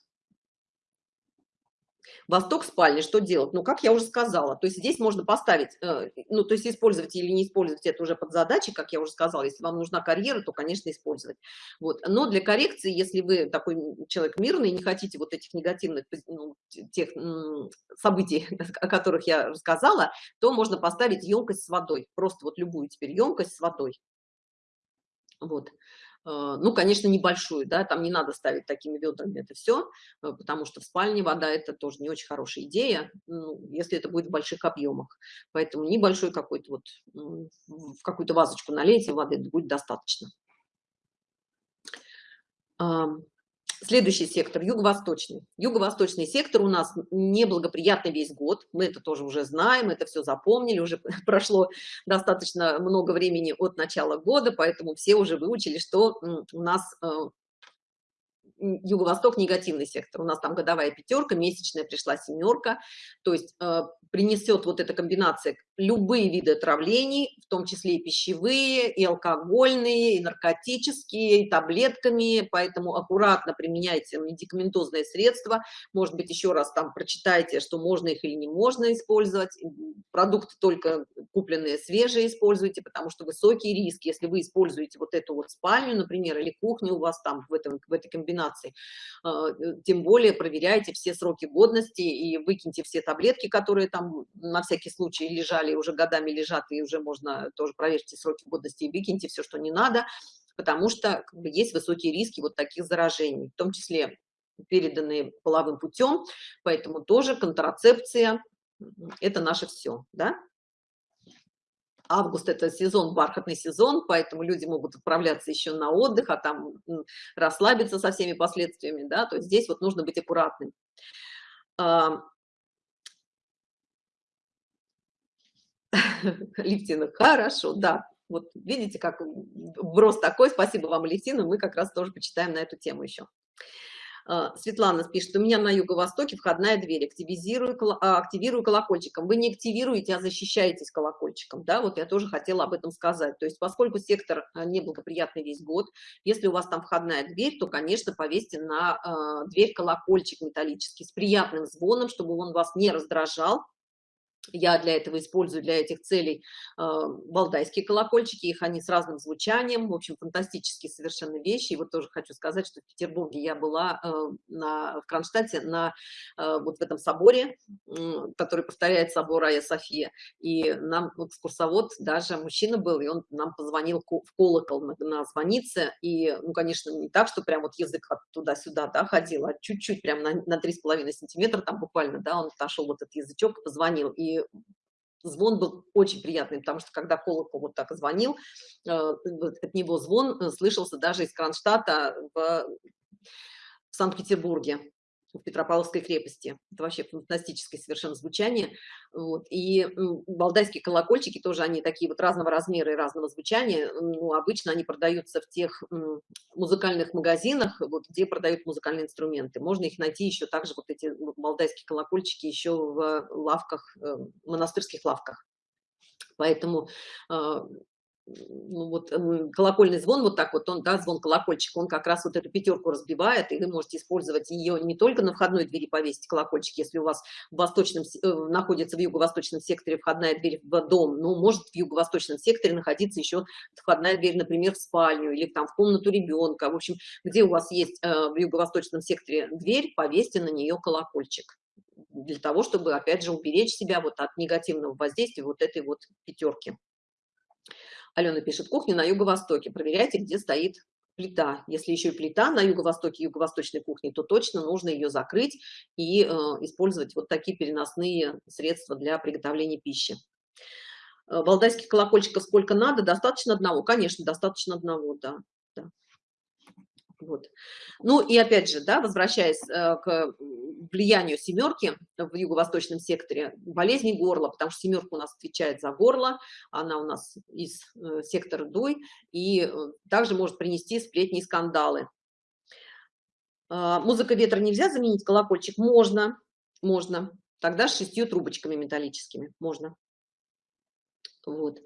Восток спальни, что делать? Ну, как я уже сказала, то есть здесь можно поставить, э, ну, то есть использовать или не использовать это уже под задачей, как я уже сказала, если вам нужна карьера, то, конечно, использовать. Вот. Но для коррекции, если вы такой человек мирный, не хотите вот этих негативных ну, тех событий, о которых я рассказала, то можно поставить емкость с водой, просто вот любую теперь емкость с водой. Вот. Э, ну, конечно, небольшую, да, там не надо ставить такими ведрами это все, э, потому что в спальне вода это тоже не очень хорошая идея, ну, если это будет в больших объемах. Поэтому небольшой какой-то вот, в какую-то вазочку налейте воды, будет достаточно. Следующий сектор – юго-восточный. Юго-восточный сектор у нас неблагоприятный весь год. Мы это тоже уже знаем, это все запомнили. Уже прошло достаточно много времени от начала года, поэтому все уже выучили, что у нас э, юго-восток негативный сектор. У нас там годовая пятерка, месячная пришла семерка. То есть э, принесет вот эта комбинация любые виды отравлений, в том числе и пищевые, и алкогольные, и наркотические, и таблетками, поэтому аккуратно применяйте медикаментозные средства, может быть, еще раз там прочитайте, что можно их или не можно использовать, продукты только купленные свежие используйте, потому что высокий риск, если вы используете вот эту вот спальню, например, или кухню у вас там в, этом, в этой комбинации, а, тем более проверяйте все сроки годности и выкиньте все таблетки, которые там на всякий случай лежали, стали уже годами лежат, и уже можно тоже проверьте сроки годности и выкиньте все, что не надо, потому что как бы, есть высокие риски вот таких заражений, в том числе переданные половым путем, поэтому тоже контрацепция – это наше все, да? Август – это сезон, бархатный сезон, поэтому люди могут отправляться еще на отдых, а там расслабиться со всеми последствиями, да, то здесь вот нужно быть аккуратным. Лифтина, хорошо, да. Вот видите, как вброс такой. Спасибо вам, Лифтина. Мы как раз тоже почитаем на эту тему еще. А, Светлана пишет, у меня на юго-востоке входная дверь, активизирую, а, активирую колокольчиком. Вы не активируете, а защищаетесь колокольчиком, да, вот я тоже хотела об этом сказать. То есть поскольку сектор а, неблагоприятный весь год, если у вас там входная дверь, то, конечно, повесьте на дверь колокольчик металлический с приятным звоном, чтобы он вас не раздражал, я для этого использую для этих целей э, валдайские колокольчики, их они с разным звучанием, в общем, фантастические совершенно вещи. И вот тоже хочу сказать, что в Петербурге я была э, на, в Кронштадте на э, вот в этом соборе, э, который повторяет собор Ая София, и нам экскурсовод, даже мужчина был, и он нам позвонил в колокол на, на звонице, и, ну, конечно, не так, что прям вот язык туда-сюда, да, ходил, а чуть-чуть прям на, на 3,5 сантиметра там буквально, да, он отошел вот этот язычок, позвонил, и звон был очень приятный, потому что когда колокол вот так звонил, э, от него звон э, слышался даже из Кронштадта в, Санкт-Петербурге в Петропавловской крепости. Это вообще фантастическое совершенно звучание. Вот. И балдайские колокольчики тоже, они такие вот разного размера и разного звучания. Ну, обычно они продаются в тех музыкальных магазинах, вот, где продают музыкальные инструменты. Можно их найти еще также, вот эти балдайские колокольчики, еще в лавках, э, монастырских лавках. Поэтому а, ну, вот колокольный звон, вот так вот он, да, звон колокольчик, он как раз вот эту пятерку разбивает, и вы можете использовать ее не только на входной двери повесить колокольчик, если у вас в восточном, э, находится в юго-восточном секторе входная дверь в дом, ну, может в юго-восточном секторе находиться еще входная дверь, например, в спальню или там в комнату ребенка, в общем, где у вас есть э, в юго-восточном секторе дверь, повесьте на нее колокольчик для того, чтобы, опять же, уберечь себя вот от негативного воздействия вот этой вот пятерки. Алена пишет, кухня на юго-востоке, проверяйте, где стоит плита. Если еще и плита на юго-востоке юго-восточной кухни, то точно нужно ее закрыть и э, использовать вот такие переносные средства для приготовления пищи. Э, Валдайских колокольчиков сколько надо? Достаточно одного? Конечно, достаточно одного, да. да. Вот. Ну и опять же, да, возвращаясь э, к влиянию семерки в юго-восточном секторе, болезни горла, потому что семерка у нас отвечает за горло, она у нас из э, сектора дуй, и э, также может принести сплетни и скандалы. Э, музыка ветра нельзя заменить колокольчик? Можно, можно. Тогда с шестью трубочками металлическими можно. Вот.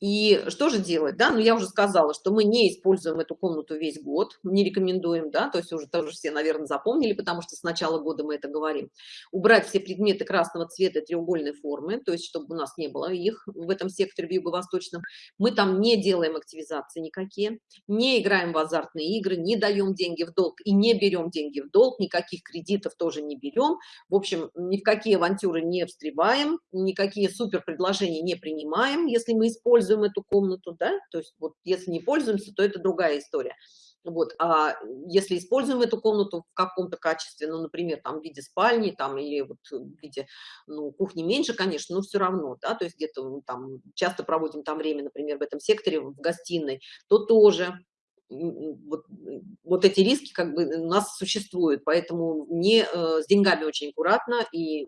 И что же делать, да? Ну, я уже сказала, что мы не используем эту комнату весь год, не рекомендуем, да, то есть уже тоже все, наверное, запомнили, потому что с начала года мы это говорим. Убрать все предметы красного цвета треугольной формы, то есть чтобы у нас не было их в этом секторе в юго-восточном. Мы там не делаем активизации никакие, не играем в азартные игры, не даем деньги в долг и не берем деньги в долг, никаких кредитов тоже не берем. В общем, ни в какие авантюры не встреваем, никакие супер предложения не принимаем, если мы используем используем эту комнату, да, то есть вот если не пользуемся, то это другая история. Вот, а если используем эту комнату в каком-то качестве, ну, например, там в виде спальни, там, или вот в виде, ну, кухни меньше, конечно, но все равно, да, то есть где-то там часто проводим там время, например, в этом секторе, в гостиной, то тоже вот, вот эти риски как бы у нас существуют, поэтому не э, с деньгами очень аккуратно и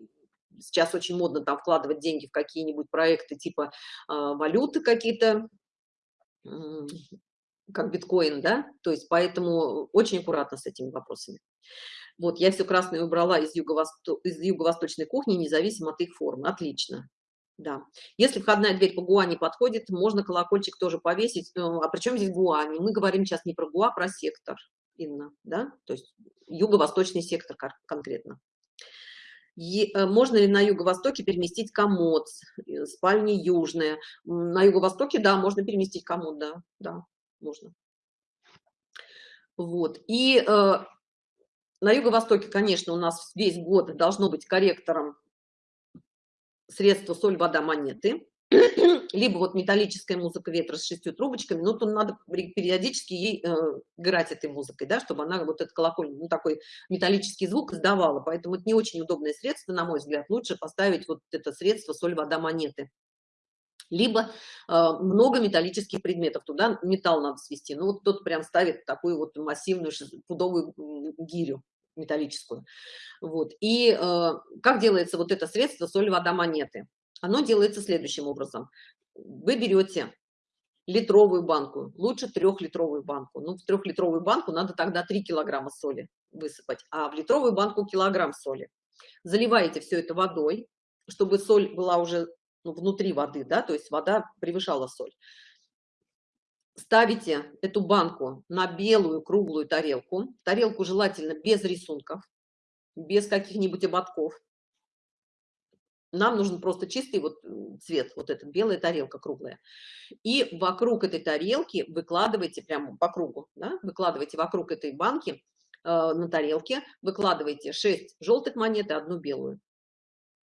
сейчас очень модно там вкладывать деньги в какие-нибудь проекты типа э, валюты какие-то, как биткоин, да, то есть поэтому очень аккуратно с этими вопросами. Вот, я все красное убрала из юго-восточной юго кухни, независимо от их формы. Отлично. Да. Если входная дверь по гуане подходит, можно колокольчик тоже повесить. Э, а причем здесь гуани? Мы говорим сейчас не про гуа, а про сектор, Инна, да? То есть юго-восточный сектор конкретно. Э, можно ли на юго-востоке переместить комод, э, спальни южные? На юго-востоке, да, можно переместить комод, да, да, можно. Вот, и э, на юго-востоке, конечно, у нас весь год должно быть корректором средства соль, вода, монеты либо вот металлическая музыка ветра с шестью трубочками, но то надо периодически ей э, играть этой музыкой, да, чтобы она вот этот колокольный, ну, такой металлический звук издавала. Поэтому это не очень удобное средство, на мой взгляд. Лучше поставить вот это средство соль, вода, монеты. Либо э, много металлических предметов, туда металл надо свести. Ну, вот кто-то прям ставит такую вот массивную пудовую гирю металлическую. Вот. И э, как делается вот это средство соль, вода, монеты? Оно делается следующим образом. Вы берете литровую банку, лучше трехлитровую банку. Ну, в трехлитровую банку надо тогда 3 килограмма соли высыпать, а в литровую банку килограмм соли. Заливаете все это водой, чтобы соль была уже ну, внутри воды, да, то есть вода превышала соль. Ставите эту банку на белую круглую тарелку, тарелку желательно без рисунков, без каких-нибудь ободков, нам нужен просто чистый вот цвет, вот эта белая тарелка круглая. И вокруг этой тарелки выкладывайте прямо по кругу, да, выкладывайте вокруг этой банки э, на тарелке, выкладывайте 6 желтых монет и одну белую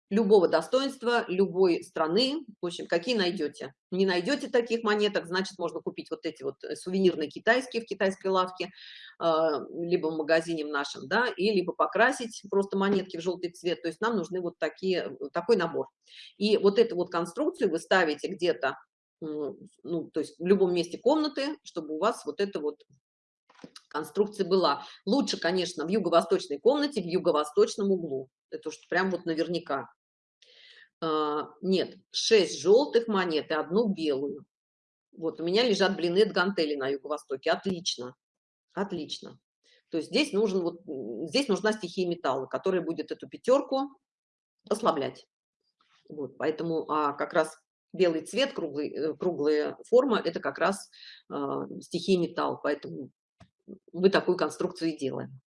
любого достоинства, любой страны, в общем, какие найдете. Не найдете таких монеток, значит, можно купить вот эти вот э, сувенирные китайские в китайской лавке, а, либо в магазине в нашем, да, и либо покрасить просто монетки в желтый цвет. То есть нам нужны вот такие, э, такой набор. И вот эту вот конструкцию вы ставите где-то, ну, то есть в любом месте комнаты, чтобы у вас вот это вот конструкция была. Лучше, конечно, в юго-восточной комнате, в юго-восточном углу. Это уж прям вот наверняка. А, нет, 6 желтых монет и одну белую. Вот у меня лежат блины от гантели на юго-востоке. Отлично, отлично. То есть здесь нужен вот здесь нужна стихия металла, которая будет эту пятерку ослаблять. Вот, поэтому а как раз белый цвет, круглый, э, круглая форма, это как раз э, стихия металл, поэтому мы такую конструкцию и делаем.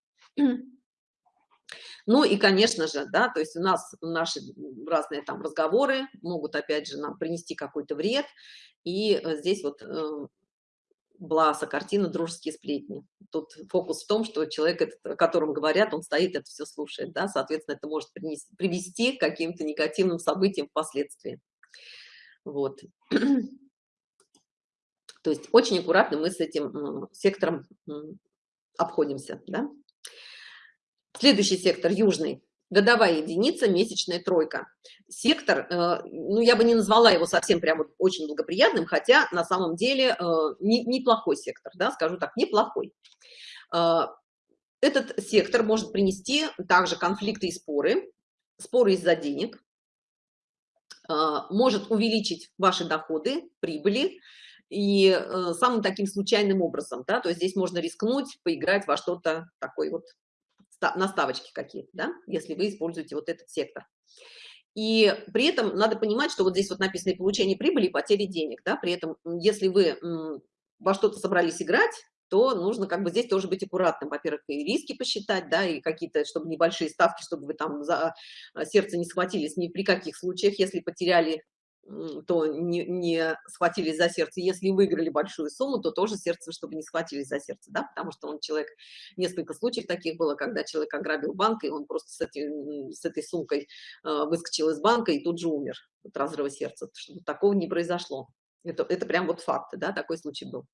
Ну и, конечно же, да, то есть у нас наши разные там разговоры могут, опять же, нам принести какой-то вред. И э, здесь вот э, Бласа, картина «Дружеские сплетни». Тут фокус в том, что человек, этот, о котором говорят, он стоит, это все слушает, да, соответственно, это может принести, привести к каким-то негативным событиям впоследствии. Вот. То есть очень аккуратно мы с этим сектором обходимся. Да? Следующий сектор, южный, годовая единица, месячная тройка. Сектор, э, ну, я бы не назвала его совсем прямо очень благоприятным, хотя на самом деле э, не, неплохой сектор, да, скажу так, неплохой. Э, этот сектор может принести также конфликты и споры, споры из-за денег, может увеличить ваши доходы, прибыли, и самым таким случайным образом, да, то есть здесь можно рискнуть, поиграть во что-то такое вот наставочки какие-то, да, если вы используете вот этот сектор. И при этом надо понимать, что вот здесь вот написано получение прибыли и потери денег, да, при этом если вы во что-то собрались играть, то нужно как бы здесь тоже быть аккуратным. Во-первых, и риски посчитать, да, и какие-то, чтобы небольшие ставки, чтобы вы там за а, сердце не схватились ни при каких случаях, если потеряли то не, не схватились за сердце. Если выиграли большую сумму, то тоже сердце, чтобы не схватились за сердце, да, потому что он человек, несколько случаев таких было, когда человек ограбил банк, и он просто с, этой, с этой сумкой э, выскочил из банка и тут же умер от разрыва сердца, чтобы такого не произошло. Это, это прям вот факты, да, такой случай был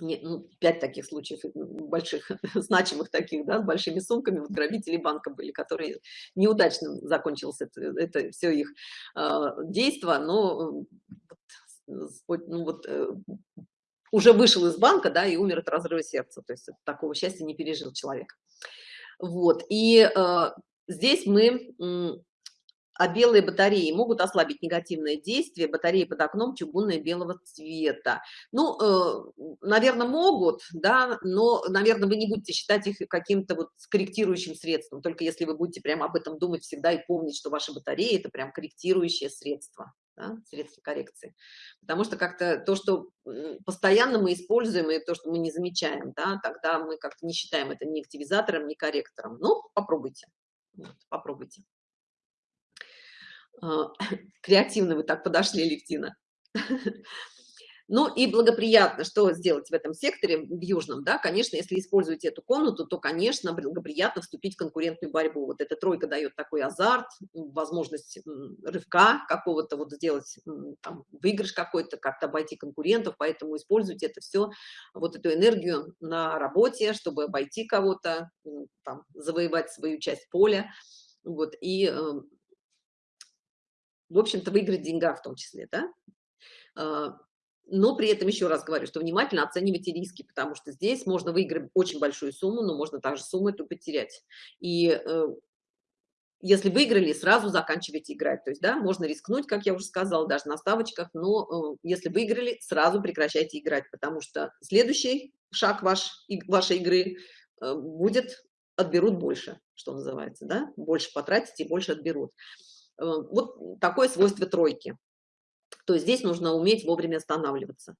не, ну, пять таких случаев больших, значимых таких, да, с большими сумками, вот грабители банка были, которые неудачно закончилось это, это все их э, действо, но вот, ну, вот, э, уже вышел из банка, да, и умер от разрыва сердца, то есть такого счастья не пережил человек. Вот, и э, здесь мы а белые батареи могут ослабить негативное действие батареи под окном чугунная белого цвета. Ну, э, наверное, могут, да, но, наверное, вы не будете считать их каким-то вот корректирующим средством, только если вы будете прямо об этом думать всегда и помнить, что ваши батареи – это прям корректирующее средство. Да, средства коррекции. Потому что как-то то, что постоянно мы используем, и то, что мы не замечаем, да, тогда мы как-то не считаем это ни активизатором, ни корректором. Ну, попробуйте. Вот, попробуйте. А, креативно вы так подошли, Левтина. Ну и благоприятно, что сделать в этом секторе, в южном, да, конечно, если используете эту комнату, то, конечно, благоприятно вступить в конкурентную борьбу. Вот эта тройка дает такой азарт, возможность рывка какого-то, вот сделать там, выигрыш какой-то, как-то обойти конкурентов, поэтому используйте это все, вот эту энергию на работе, чтобы обойти кого-то, завоевать свою часть поля, вот, и эм, в общем-то, выиграть деньга в том числе, да? А, но при этом еще раз говорю, что внимательно оценивайте риски, потому что здесь можно выиграть очень большую сумму, но можно также сумму эту потерять. И э, если выиграли, сразу заканчивайте играть. То есть, да, можно рискнуть, как я уже сказала, даже на ставочках, но э, если выиграли, сразу прекращайте играть, потому что следующий шаг ваш, вашей игры э, будет отберут больше, что называется, да, больше потратите, больше отберут. Э, вот такое свойство тройки. То есть здесь нужно уметь вовремя останавливаться.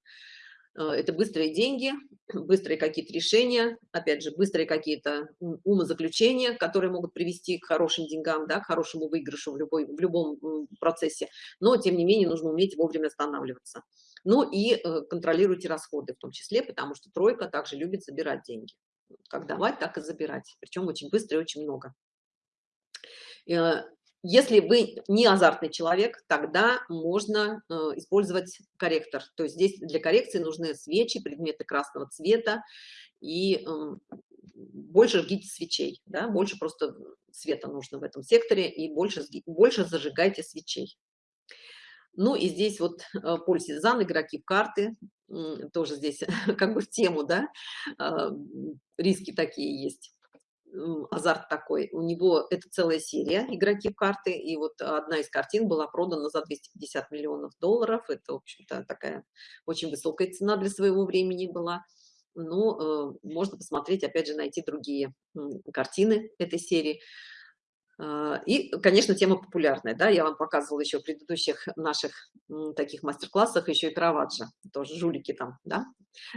Э, это быстрые деньги, быстрые какие-то решения, опять же, быстрые какие-то умозаключения, которые могут привести к хорошим деньгам, да, к хорошему выигрышу в, любой, в любом процессе. Но, тем не менее, нужно уметь вовремя останавливаться. Ну и э, контролируйте расходы в том числе, потому что тройка также любит забирать деньги. Как давать, так и забирать. Причем очень быстро и очень много. Если вы не азартный человек, тогда можно э, использовать корректор. То есть здесь для коррекции нужны свечи, предметы красного цвета и э, больше жгите свечей, да, больше просто света нужно в этом секторе и больше, больше зажигайте свечей. Ну и здесь вот э, пользизан, игроки в карты, тоже здесь как бы в тему, да, э, риски такие есть азарт такой. У него это целая серия игроки в карты, и вот одна из картин была продана за 250 миллионов долларов. Это, в общем-то, такая очень высокая цена для своего времени была. Но э, можно посмотреть, опять же, найти другие картины этой серии. А, и, конечно, тема популярная, да, я вам показывала еще в предыдущих наших таких мастер-классах еще и Караваджо, тоже жулики там, да,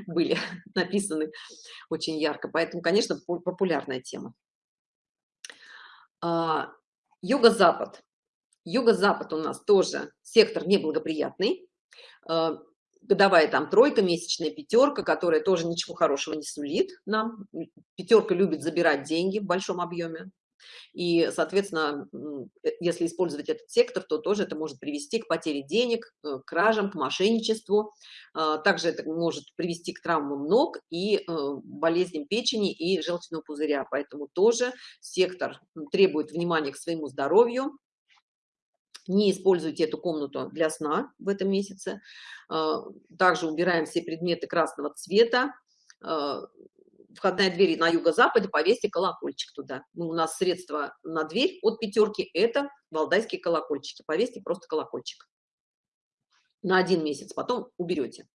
были написаны очень ярко, поэтому, конечно, популярная тема. А, Юго-Запад. Юго-Запад у нас тоже сектор неблагоприятный, а, годовая там тройка, месячная пятерка, которая тоже ничего хорошего не сулит нам. Пятерка любит забирать деньги в большом объеме, И, соответственно, э, если использовать этот сектор, то тоже это может привести к потере денег, к кражам, к мошенничеству. А, также это может привести к травмам ног и болезням печени и желчного пузыря. Поэтому тоже сектор требует внимания к своему здоровью, не используйте эту комнату для сна в этом месяце. А, также убираем все предметы красного цвета. Входная дверь на юго-западе, повесьте колокольчик туда. Ну, у нас средства на дверь от пятерки – это валдайские колокольчики. Повесьте просто колокольчик на один месяц, потом уберете.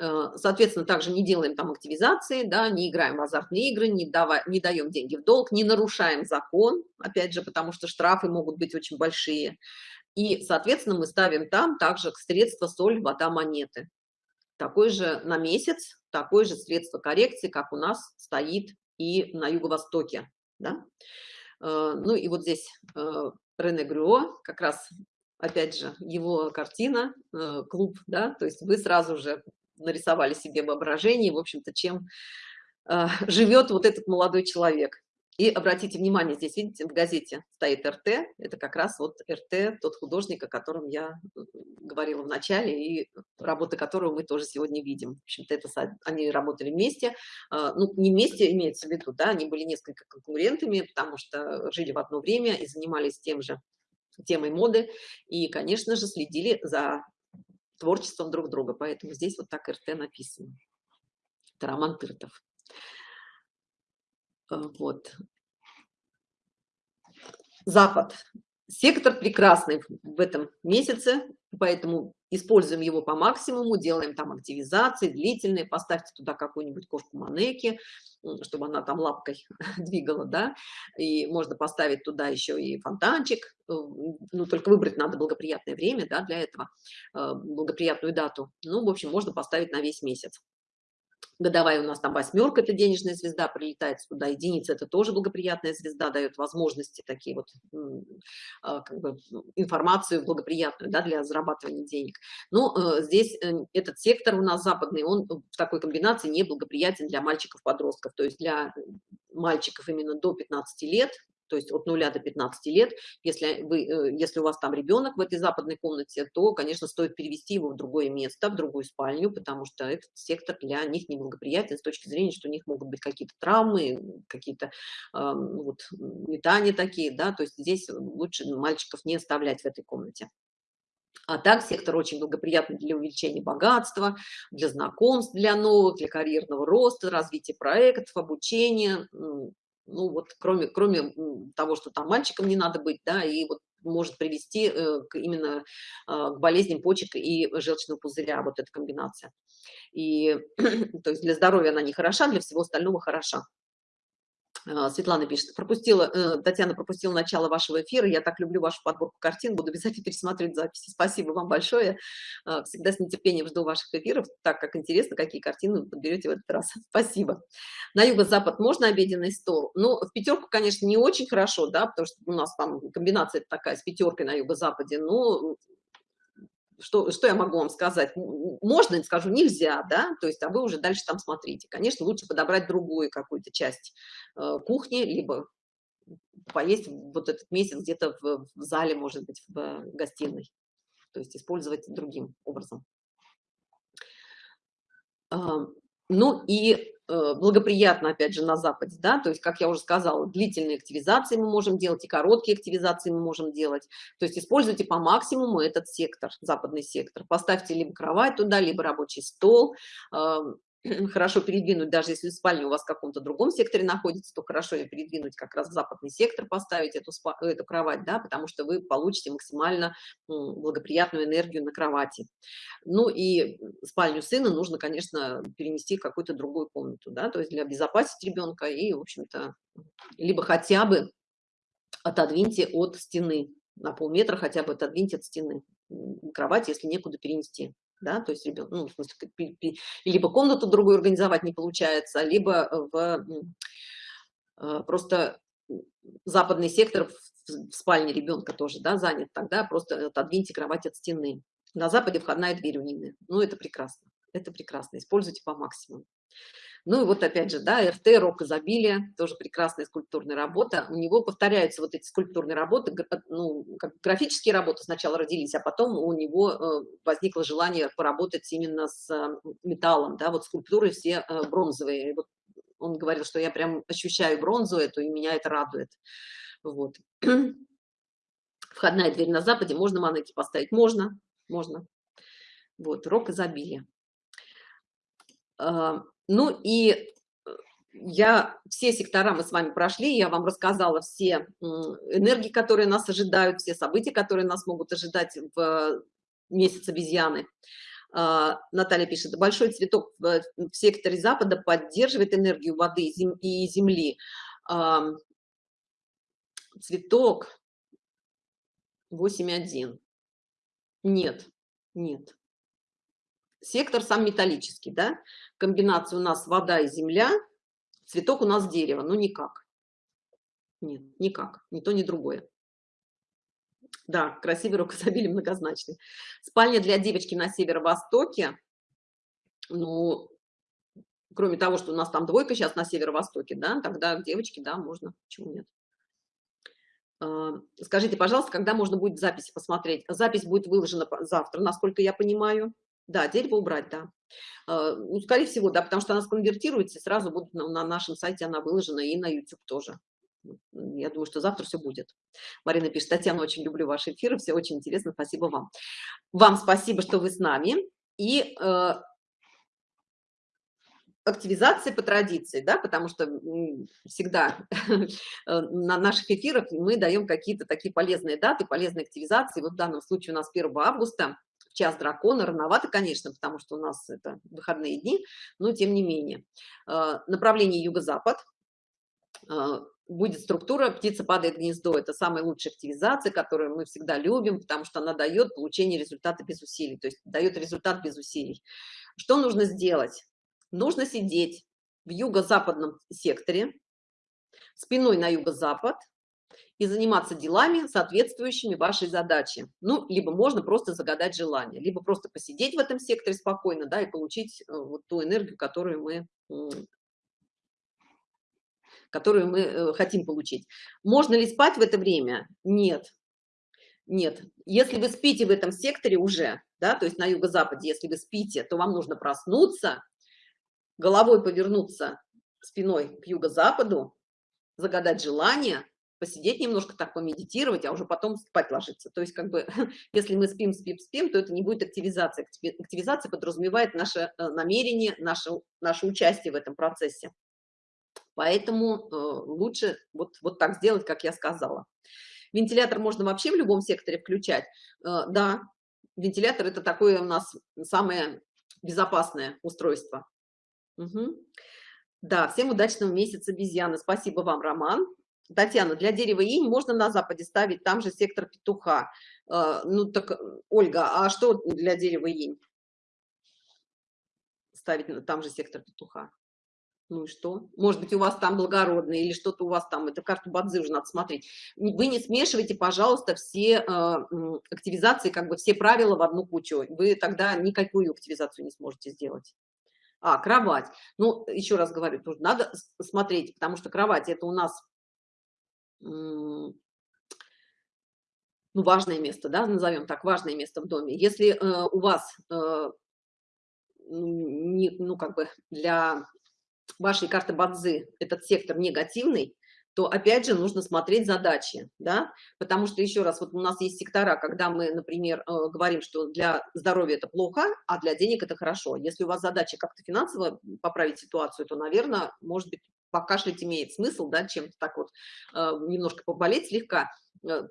Э, соответственно, также не делаем там активизации, да, не играем в азартные игры, не, давай, не даем деньги в долг, не нарушаем закон, опять же, потому что штрафы могут быть очень большие. И, соответственно, мы ставим там также средства соль, вода, монеты. Такой же на месяц, такое же средство коррекции, как у нас стоит и на юго-востоке. Да? Э, ну и вот здесь э, Рене Грюо, как раз опять же, его картина, клуб, да, то есть вы сразу же нарисовали себе воображение, в общем-то, чем э, живет вот этот молодой человек. И обратите внимание, здесь, видите, в газете стоит РТ, это как раз вот РТ, тот художник, о котором я говорила в начале, и работы которого мы тоже сегодня видим. В общем-то, это они работали вместе, э, ну, не вместе имеется в виду, да, они были несколько конкурентами, потому что жили в одно время и занимались тем же темой моды, и, конечно же, следили за творчеством друг друга. Поэтому здесь вот так РТ написано. Это Роман Тыртов. Э, вот. Запад. Сектор прекрасный в этом месяце, поэтому используем его по максимуму, делаем там активизации длительные, поставьте туда какую-нибудь кошку Манеки, чтобы она там лапкой двигала, да, и можно поставить туда еще и фонтанчик, э, ну, только выбрать надо благоприятное время, да, для этого, э, благоприятную дату, ну, в общем, можно поставить на весь месяц годовая у нас там восьмерка, это денежная звезда, прилетает сюда, единица, это тоже благоприятная звезда, дает возможности такие вот, а, как бы, информацию благоприятную, да, для зарабатывания денег. Но э, здесь э, этот сектор у нас западный, он в такой комбинации неблагоприятен для мальчиков-подростков, то есть для мальчиков именно до 15 лет, то есть от 0 до 15 лет. Если, вы, э, если у вас там ребенок в этой западной комнате, то, конечно, стоит перевести его в другое место, в другую спальню, потому что этот сектор для них неблагоприятен с точки зрения, что у них могут быть какие-то травмы, какие-то э, вот, метания такие, да, то есть здесь лучше мальчиков не оставлять в этой комнате. А так сектор очень благоприятный для увеличения богатства, для знакомств, для новых, для карьерного роста, развития проектов, обучения, ну вот кроме, кроме того, что там мальчикам не надо быть, да, и вот может привести э, к, именно а, к болезням почек и желчного пузыря, вот эта комбинация. И, то есть для здоровья она не хороша, для всего остального хороша. А, Светлана пишет, пропустила, э, Татьяна пропустила начало вашего эфира, я так люблю вашу подборку картин, буду обязательно пересмотреть записи. Спасибо вам большое, а, всегда с нетерпением жду ваших эфиров, так как интересно, какие картины вы подберете в этот раз. Спасибо. На юго-запад можно обеденный стол? Ну, в пятерку, конечно, не очень хорошо, да, потому что у нас там комбинация такая с пятеркой на юго-западе, но что, что я могу вам сказать? Можно, скажу, нельзя, да, то есть, а вы уже дальше там смотрите. Конечно, лучше подобрать другую какую-то часть э, кухни, либо поесть вот этот месяц где-то в, в зале, может быть, в гостиной, то есть использовать другим образом. Ну и Э, благоприятно, опять же, на Западе, да, то есть, как я уже сказала, длительные активизации мы можем делать, и короткие активизации мы можем делать, то есть используйте по максимуму этот сектор, западный сектор, поставьте либо кровать туда, либо рабочий стол, хорошо передвинуть, даже если спальня у вас в каком-то другом секторе находится, то хорошо ее передвинуть как раз в западный сектор, поставить эту, эту кровать, да, потому что вы получите максимально благоприятную энергию на кровати. Ну и спальню сына нужно, конечно, перенести в какую-то другую комнату, да, то есть для безопасности ребенка и, в общем-то, либо хотя бы отодвиньте от стены, на полметра хотя бы отодвиньте от стены кровать, если некуда перенести да, то есть ребенок, ну, в смысле, либо комнату другую организовать не получается, либо в э, просто западный сектор в спальне ребенка тоже, да, занят, тогда просто отодвиньте кровать от стены. На западе входная дверь у Нины, ну, это прекрасно, это прекрасно, используйте по максимуму. Ну и вот опять же, да, РТ, рок изобилия, тоже прекрасная скульптурная работа. У него повторяются вот эти скульптурные работы, ну, как графические работы сначала родились, а потом у него э, возникло желание поработать именно с э, металлом, да, вот скульптуры все э, бронзовые. Вот он говорил, что я прям ощущаю бронзу эту, и меня это радует. Вот. Входная дверь на западе, можно монеты поставить? Можно, можно. Вот, рок изобилия. А, ну и э, я все сектора мы с вами прошли, я вам рассказала все энергии, которые нас ожидают, все события, которые нас могут ожидать в месяц обезьяны. А, Наталья пишет, большой цветок в секторе Запада поддерживает энергию воды и земли. Цветок 8.1. Нет, нет. Сектор сам металлический, да? Комбинация у нас вода и земля, цветок у нас дерево, ну никак. Нет, никак, ни то, ни другое. Да, красивый рукозабили многозначный. Спальня для девочки на северо-востоке. Ну, кроме того, что у нас там двойка сейчас на северо-востоке, да, тогда девочки, да, можно, почему нет. А, скажите, пожалуйста, когда можно будет записи посмотреть? Запись будет выложена завтра, насколько я понимаю. Да, дерево убрать, да. А, ну, скорее всего, да, потому что она сконвертируется, и сразу будет на, на нашем сайте она выложена, и на YouTube тоже. Я думаю, что завтра все будет. Марина пишет, Татьяна, очень люблю ваши эфиры, все очень интересно, спасибо вам. Вам спасибо, что вы с нами. И э, активизация по традиции, да, потому что всегда э, на наших эфирах мы даем какие-то такие полезные даты, полезные активизации. Вот в данном случае у нас 1 августа час дракона, рановато, конечно, потому что у нас это выходные дни, но тем не менее. Э, направление юго-запад, э, будет структура «птица падает гнездо». Это самая лучшая активизация, которую мы всегда любим, потому что она дает получение результата без усилий, то есть дает результат без усилий. Что нужно сделать? Нужно сидеть в юго-западном секторе, спиной на юго-запад, и заниматься делами, соответствующими вашей задаче. Ну, либо можно просто загадать желание, либо просто посидеть в этом секторе спокойно, да, и получить э, вот ту энергию, которую мы которую мы э, хотим получить. Можно ли спать в это время? Нет. Нет. Если вы спите в этом секторе уже, да, то есть на юго-западе, если вы спите, то вам нужно проснуться, головой повернуться спиной к юго-западу, загадать желание, посидеть немножко так, помедитировать, а уже потом спать ложиться. То есть, как бы, если мы спим, спим, спим, то это не будет активизация. Активизация подразумевает наше э, намерение, наше, наше участие в этом процессе. Поэтому э, лучше вот, вот так сделать, как я сказала. Вентилятор можно вообще в любом секторе включать. Э, да, вентилятор это такое у нас самое безопасное устройство. Угу. Да, всем удачного месяца обезьяны. Спасибо вам, Роман. Татьяна, для дерева инь можно на западе ставить, там же сектор петуха. Э, ну так, Ольга, а что для дерева инь? Ставить там же сектор петуха. Ну и что? Может быть, у вас там благородный или что-то у вас там, это карту Бадзи уже надо смотреть. Вы не смешивайте, пожалуйста, все э, активизации, как бы все правила в одну кучу. Вы тогда никакую активизацию не сможете сделать. А, кровать. Ну, еще раз говорю, тут надо смотреть, потому что кровать это у нас ну, важное место, да, назовем так, важное место в доме. Если э, у вас, э, не, ну, как бы для вашей карты Бадзы этот сектор негативный, то опять же нужно смотреть задачи, да, потому что еще раз, вот у нас есть сектора, когда мы, например, э, говорим, что для здоровья это плохо, а для денег это хорошо. Если у вас задача как-то финансово поправить ситуацию, то, наверное, может быть, покашлять имеет смысл, да, чем-то так вот э, немножко поболеть слегка,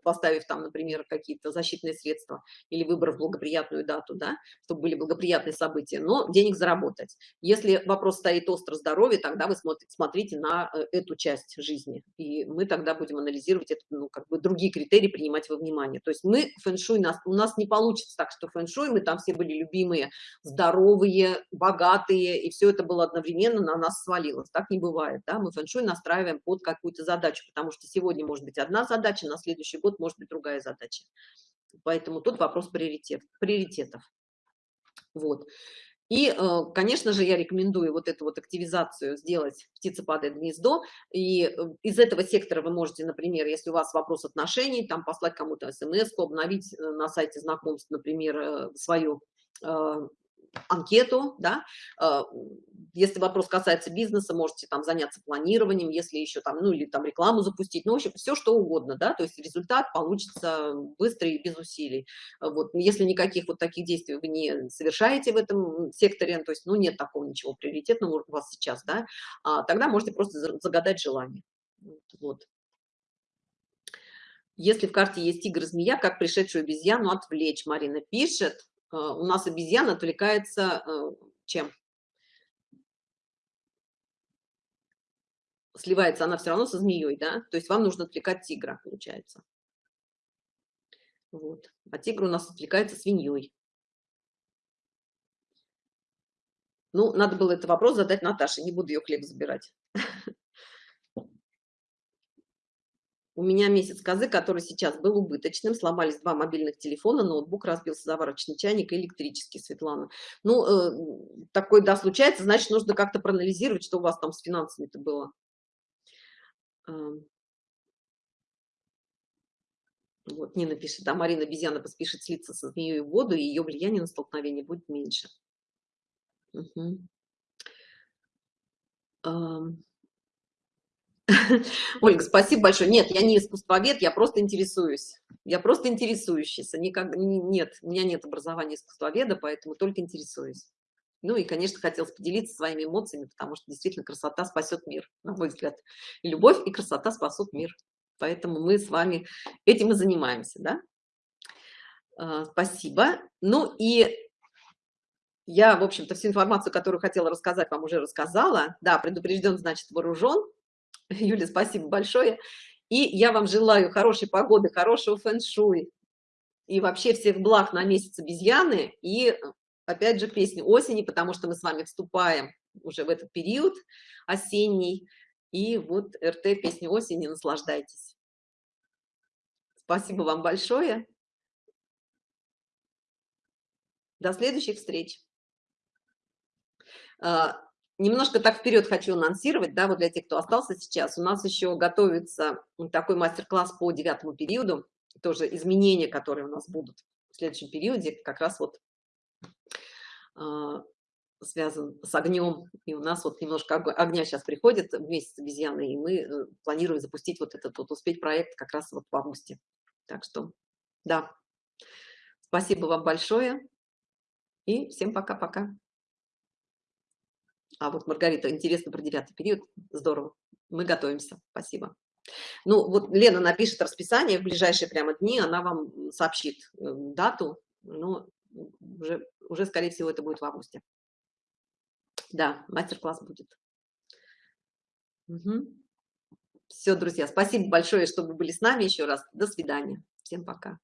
поставив там, например, какие-то защитные средства или выбрав благоприятную дату, да, чтобы были благоприятные события, но денег заработать. Если вопрос стоит остро здоровье, тогда вы смотрите, смотрите на э, эту часть жизни, и мы тогда будем анализировать это, ну, как бы другие критерии принимать во внимание. То есть мы фэн-шуй, нас, у нас не получится так, что фэн-шуй, мы там все были любимые, здоровые, богатые, и все это было одновременно на нас свалилось. Так не бывает, да, мы фэн-шуй настраиваем под какую-то задачу, потому что сегодня может быть одна задача, на следующий следующий год может быть другая задача. Поэтому тут вопрос приоритет, приоритетов. Вот. И, э, конечно же, я рекомендую вот эту вот активизацию сделать птица падает гнездо. И э, из этого сектора вы можете, например, если у вас вопрос отношений, там послать кому-то смс, обновить э, на сайте знакомств, например, свою анкету, да, а, если вопрос касается бизнеса, можете там заняться планированием, если еще там, ну или там рекламу запустить, ну, в общем, все что угодно, да, то есть результат получится быстро и без усилий. Вот, если никаких вот таких действий вы не совершаете в этом секторе, то есть, ну, нет такого ничего приоритетного у вас сейчас, да, а, тогда можете просто загадать желание. Вот. Если в карте есть тигр-змея, как пришедшую обезьяну отвлечь, Марина пишет. А, у нас обезьяна отвлекается э, чем? Сливается она все равно со змеей, да? То есть вам нужно отвлекать тигра, получается. Вот. А тигр у нас отвлекается свиньей. Ну, надо было этот вопрос задать Наташе, не буду ее хлеб забирать. У меня месяц козы, который сейчас был убыточным, сломались два мобильных телефона, ноутбук разбился, заварочный чайник электрический, Светлана. Ну, э, такое, да, случается, значит, нужно как-то проанализировать, что у вас там с финансами-то было. Э, вот, Нина пишет, да, Марина обезьяна поспешит слиться со змеей в воду, и ее влияние на столкновение будет меньше. Угу. Ольга, спасибо большое. Нет, я не искусствовед, я просто интересуюсь. Я просто интересующийся. Никак, нет, у меня нет образования искусствоведа, поэтому только интересуюсь. Ну и, конечно, хотелось поделиться своими эмоциями, потому что действительно красота спасет мир, на мой взгляд. Любовь, и красота спасут мир. Поэтому мы с вами этим и занимаемся, да? А, спасибо. Ну и я, в общем-то, всю информацию, которую хотела рассказать, вам уже рассказала. Да, предупрежден, значит, вооружен. Юля, спасибо большое. И я вам желаю хорошей погоды, хорошего фэн-шуй и вообще всех благ на месяц обезьяны. И опять же песни осени, потому что мы с вами вступаем уже в этот период осенний. И вот РТ песни осени, наслаждайтесь. Спасибо вам большое. До следующих встреч. А, Немножко так вперед хочу анонсировать, да, вот для тех, кто остался сейчас. У нас еще готовится такой мастер-класс по девятому периоду, тоже изменения, которые у нас будут в следующем периоде, как раз вот э, связан с огнем. И у нас вот немножко огня сейчас приходит в месяц обезьяны, и мы э, планируем запустить вот этот вот успеть проект как раз вот в августе. Так что, да, спасибо вам большое и всем пока-пока. А вот, Маргарита, интересно про девятый период. Здорово. Мы готовимся. Спасибо. Ну, вот Лена напишет расписание в ближайшие прямо дни, она вам сообщит э, дату, но уже, уже, скорее всего, это будет в августе. Да, мастер-класс будет. Угу. Все, друзья, спасибо большое, что вы были с нами еще раз. До свидания. Всем пока.